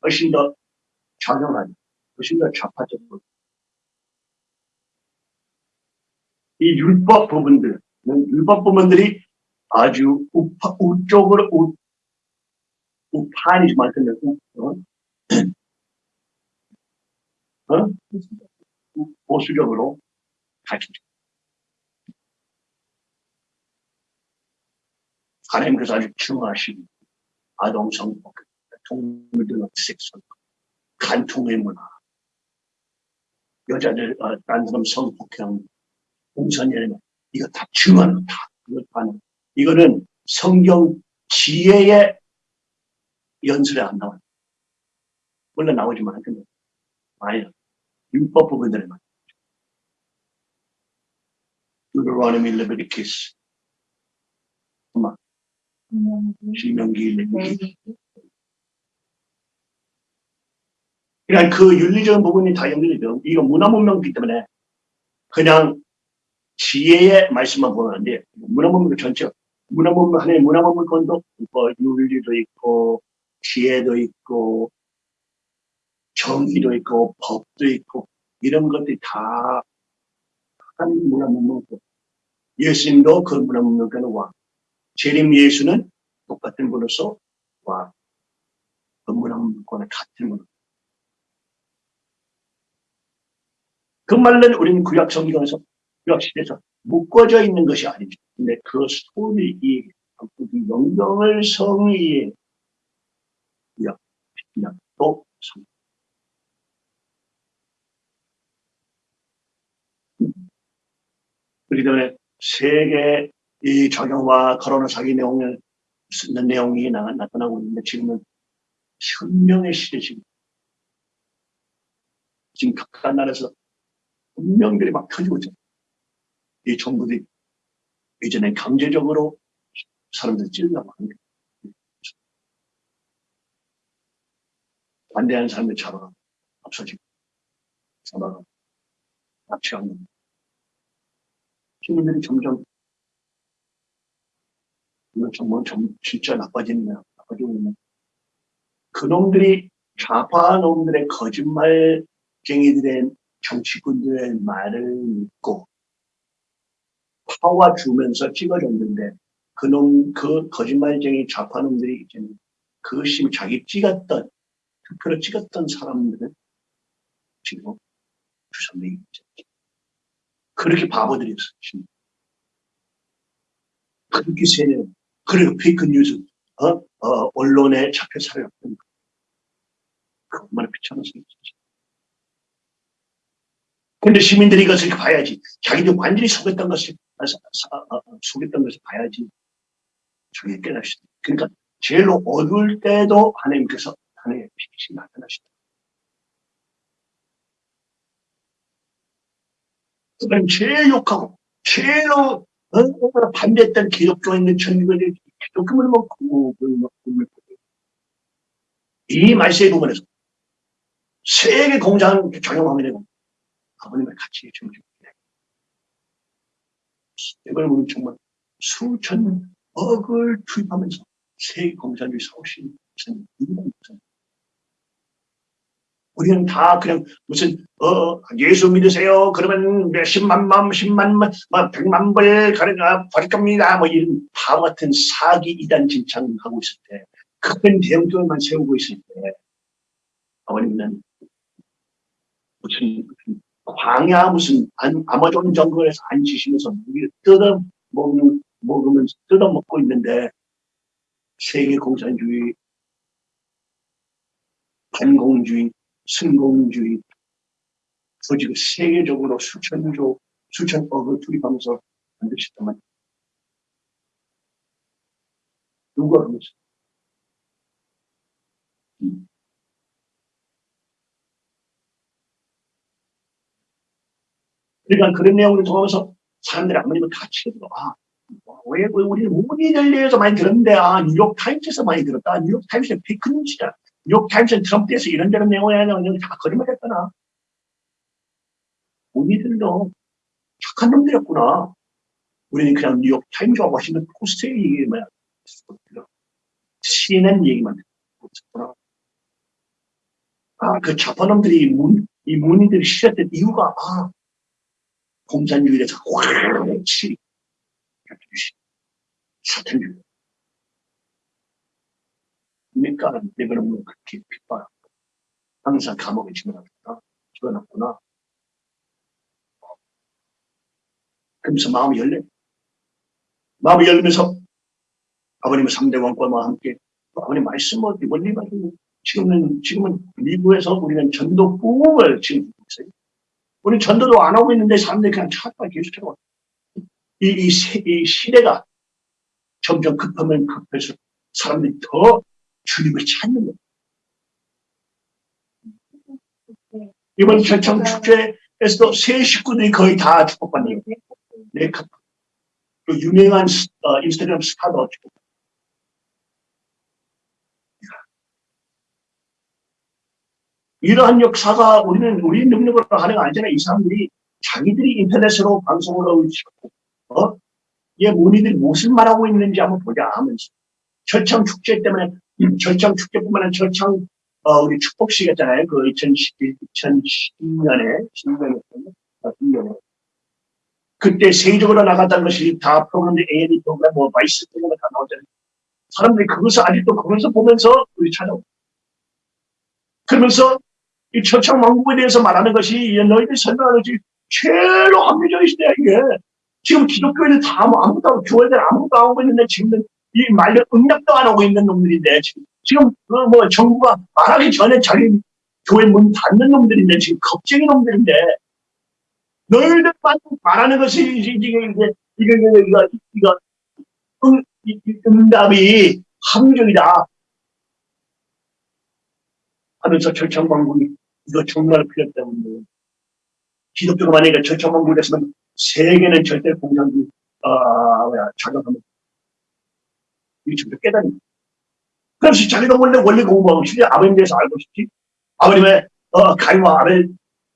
훨씬 더 작용하니, 훨씬 더 좌파적으로. 이 율법 부분들, 율법 부분들이 아주 우파, 우쪽으로, 우, 우파니지만, 근데, 우, 어? 어? 보수적으로 가르치죠. 하나님께서 아주 중요하신 아동성, 동물들의 섹스, 간통의 문화, 여자들, 어, 딴 사람 성폭행, 공선이라는 이거 다거 다. 이거 다 이거는 성경 지혜의 연설에 안 나와요. 물론 나오지만, 근데 많이 율법 부분들에 많이 Deuteronomy, Leviticus, 신명기. 그냥 그 윤리적인 부분이 다 연결되죠. 이거 문화 문명이기 때문에 그냥 지혜의 말씀만 보면 안 돼. 문화 문명 전체 문화 문명 하나의 문화 문명권도 뭐 윤리도 있고 지혜도 있고 정의도 있고 법도 있고 이런 것들이 다 한 문화 문명권. 예수님도 그 문화 문명권의 왕. 재림 예수는 똑같은 분으로서 문화 문명권의 같은 분. 그 말은 우리는 구약 성경에서 구약 시대에서 묶어져 있는 것이 아니죠. 근데 그 소리 이 영경을 성의에 구약, 또 성. 그렇기 때문에 세계 이 적용과 코로나 사기 내용을 쓰는 내용이 나, 나타나고 있는데 지금은 혁명의 시대 지금 지금 각각 나라에서 운명들이 막 터지고 있죠. 이 정부들이 이전에 강제적으로 사람들 찔려고 하는 거예요. 반대하는 사람들 잡아가 없어지고 잡아가 납치하는 시민들이 점점 이건 정말 좀 진짜 나빠지네요. 나빠지고 있네. 그놈들이 좌파 놈들의 거짓말쟁이들의 정치꾼들의 말을 믿고 파와 주면서 찍어줬는데 그놈 그 거짓말쟁이 좌파 놈들이 이제는 그것이 자기 찍었던 투표로 찍었던 사람들은 지금 주선명이 있죠. 그렇게 바보들이었어요. 그렇게 세뇌, 그리고 페이크 뉴스, 어? 어, 언론에 잡혀 살았던 그 얼마나 비참한 생각이지. 근데 시민들이 이것을 봐야지. 자기들 완전히 속였던 것을, 아, 아, 아, 속였던 것을 봐야지. 저게 깨닫시다. 그러니까 제일 어두울 때도 하나님께서 하나님의 빛이 나타나시다. 그럼 제일 욕하고, 제일 어, 반대했던 기독교에 있는 천국을 기독교를 먹고, 먹고, 이 말세의 부분에서 세계 공장 적용하게 되고, 아버님의 가치에 정중해. 이걸 우리 정말 수천 억을 투입하면서 세계 공산주의 사오신 이유가 있잖아요. 우리는 다 그냥 무슨 어 예수 믿으세요. 그러면 몇십만 만, 십만 만, 막 백만 불 가르가 버릴 겁니다. 뭐 이런 바보 같은 사기 이단 진창하고 있을 때, 큰 대형교회만 세우고 있을 때, 아버님은 무슨, 광야 무슨 안- 아마존 정글에서 앉으시면서 물을 뜯어 먹는 먹으면서 뜯어 먹고 있는데 세계 공산주의, 반공주의, 승공주의, 그 지금 세계적으로 수천조, 수천억을 투입하면서 만드셨단 말이에요. 누가 하면서? 음. 그러니까 그런 내용을 통해서 사람들이 아무리면 같이 들어. 아, 왜, 왜 우리 우리를 위해서 많이 들었는데, 아, 뉴욕 타임스에서 많이 들었다. 뉴욕 타임스는 fake news다. 뉴욕 타임스는 트럼프에서 이런저런 내용을 하는 다 거짓말했구나. 우리들도 착한 놈들이었구나. 우리는 그냥 뉴욕 타임스와 워싱턴 포스트의 얘기만 듣고 CNN 얘기만 듣고 있었구나. 아, 그 좌파 놈들이 문, 이 문의들이 싫었던 이유가, 아, 공산주의에서 확치 사탄주의. 그러니까 내가는 뭐 그렇게 핍박 항상 감옥에 집어넣었구나. 집어넣구나. 그러면서 마음이 열려. 마음이 열리면서 아버님의 3대 왕권과 함께 아버님 말씀을 원리 가지고 지금은, 지금은 미국에서 우리는 전도 부흥을 지금 하고 있어요. 우리 전도도 안 하고 있는데 사람들이 그냥 찾아가 계속 찾아와. 이, 이, 세- 이 시대가 점점 급하면 급해서 사람들이 더 주님을 찾는 거예요. 이번 철창 축제에서도 새 식구들이 거의 다 축복받는 거예요. 네, 그, 그 유명한 스- 어, 인스타그램 스타도 축복. 이러한 역사가 우리는 우리 능력으로 하는 거 아니잖아요. 이 사람들이 자기들이 인터넷으로 방송을 있고, 어? 얘 문의들이 무슨 말하고 있는지 한번 보자 하면서. 철창 축제 때문에, 음, 철창 축제뿐만 아니라 철창, 어, 우리 축복식 했잖아요. 그 2011, 2010년에, 10년에, 10년에. 그때 세계적으로 나갔다는 것이 다 프로그램들 A&E 프로그램, 뭐, VICE 프로그램 다 나오잖아요. 사람들이 그것을 아직도 그것을 보면서 우리 찾아오고. 그러면서 이 철창 왕국에 대해서 말하는 것이 너희들이 설명하는 것이 제일 합리적인 시대야, 이게. 지금 기독교인들 다뭐 아무도 교회들 아무도 안 하고 있는데 지금 이 말로 응답도 안 하고 있는 놈들인데 지금, 지금 그 뭐 정부가 말하기 전에 자기 교회 문 닫는 놈들인데 지금 겁쟁이 놈들인데 너희들만 말하는 것이 이게 이게 이게 이거 이거 응, 이- 이 응답이 합리적이다. 하면서 철창왕국이 이거 정말 필요 때문에 기독교가 만약에 철창왕국이 됐으면 세계는 절대 공산주의 아 뭐야 자격하면 이 점점 깨닫는 그래서 자기가 원래 원래 공부하고 싶지 아버님에 대해서 알고 싶지. 아버님의 어, 가위와 아벨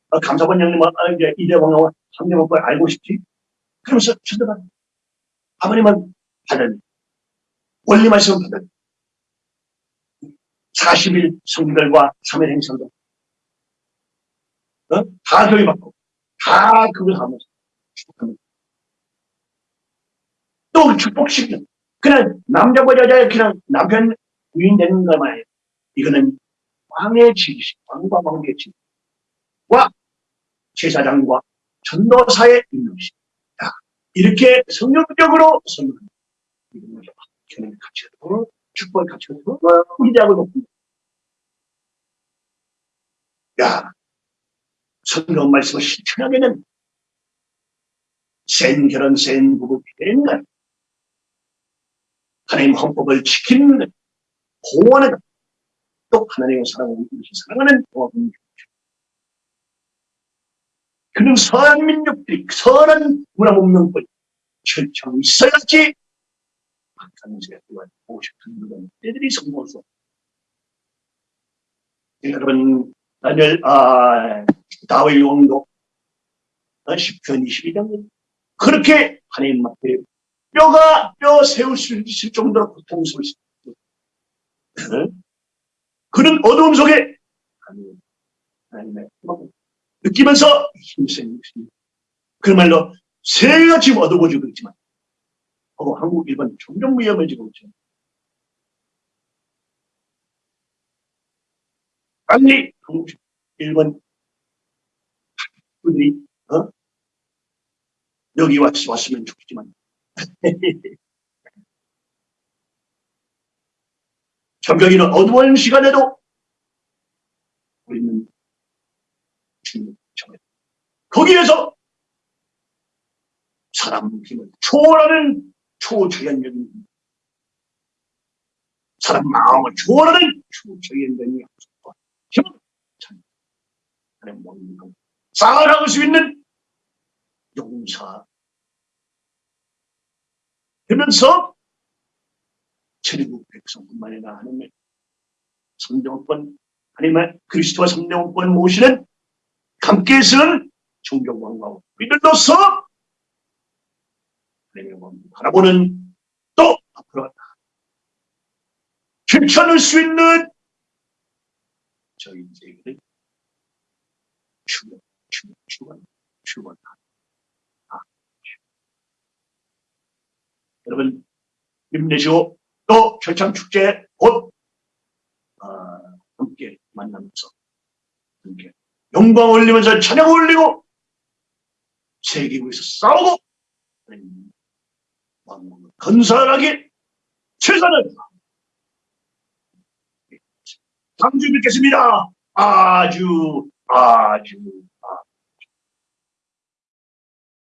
어, 감사원 형님과 어, 이제 이대왕과 삼대왕과 알고 싶지. 그러면서 쳐다봐 아버님은 받은 원리 말씀은 받은 40일 성들과 3일 행성들 어? 다 교육받고 다 그걸 하면서 축복합니다. 또 축복시키는 그냥 남자와 여자의 그냥 남편 부인 되는 것만 아니에요. 이거는 왕의 지식, 왕과 왕의 지식과 제사장과 전도사의. 자, 이렇게 성경적으로 설명합니다. 이거는 교회의 가치가 더 축복의 가치가 더 위대하고 높습니다. 야, 성경 말씀을 실천하게는 센 결혼, 센 부부 되는 것. 하나님 헌법을 지키는 것, 보호하는 것, 또 하나님의 사랑을 이렇게 사랑하는 동업민 그는 선한 민족들이, 선한 문화 문명들이 철저히 있어야지 세가 또한 보고 싶은 그런 때들이 성공해서 여러분, 다니엘, 아, 다윗 왕도 10편 22장 그렇게 하나님 앞에 뼈가 뼈 세울 수 있을 정도로 고통스러웠습니다. 그는 어두움 속에 느끼면서 힘센 것입니다. 그 말로 세계가 지금 어두워지고 있지만 어, 한국, 일본 점점 위험해지고 있죠. 빨리 한국, 일본 그들이 어? 여기 왔, 왔으면 좋겠지만 전경이는 어두운 시간에도 우리는 주님 정해 거기에서 사람 힘을 초월하는 초자연적인 사람 마음을 초월하는 초자연적인 약속과 힘을 것 쌓아나갈 수 있는 용사 되면서 천국 백성뿐만 아니라 하나님의 성령권 하나님의 그리스도와 성령권 모시는 함께 쓰는 존경광과 믿음으로서 하나님의 몸을 바라보는 또 앞으로 괜찮을 수 있는 저희 인생을 축원, 축원, 축원, 축원. 여러분 힘내시고 또 결창축제 곧 어, 함께 만나면서 함께 영광 올리면서 찬양 올리고 세계 위에서 싸우고 왕국을 건설하기 최선을 주에 뵙겠습니다. 아주 아주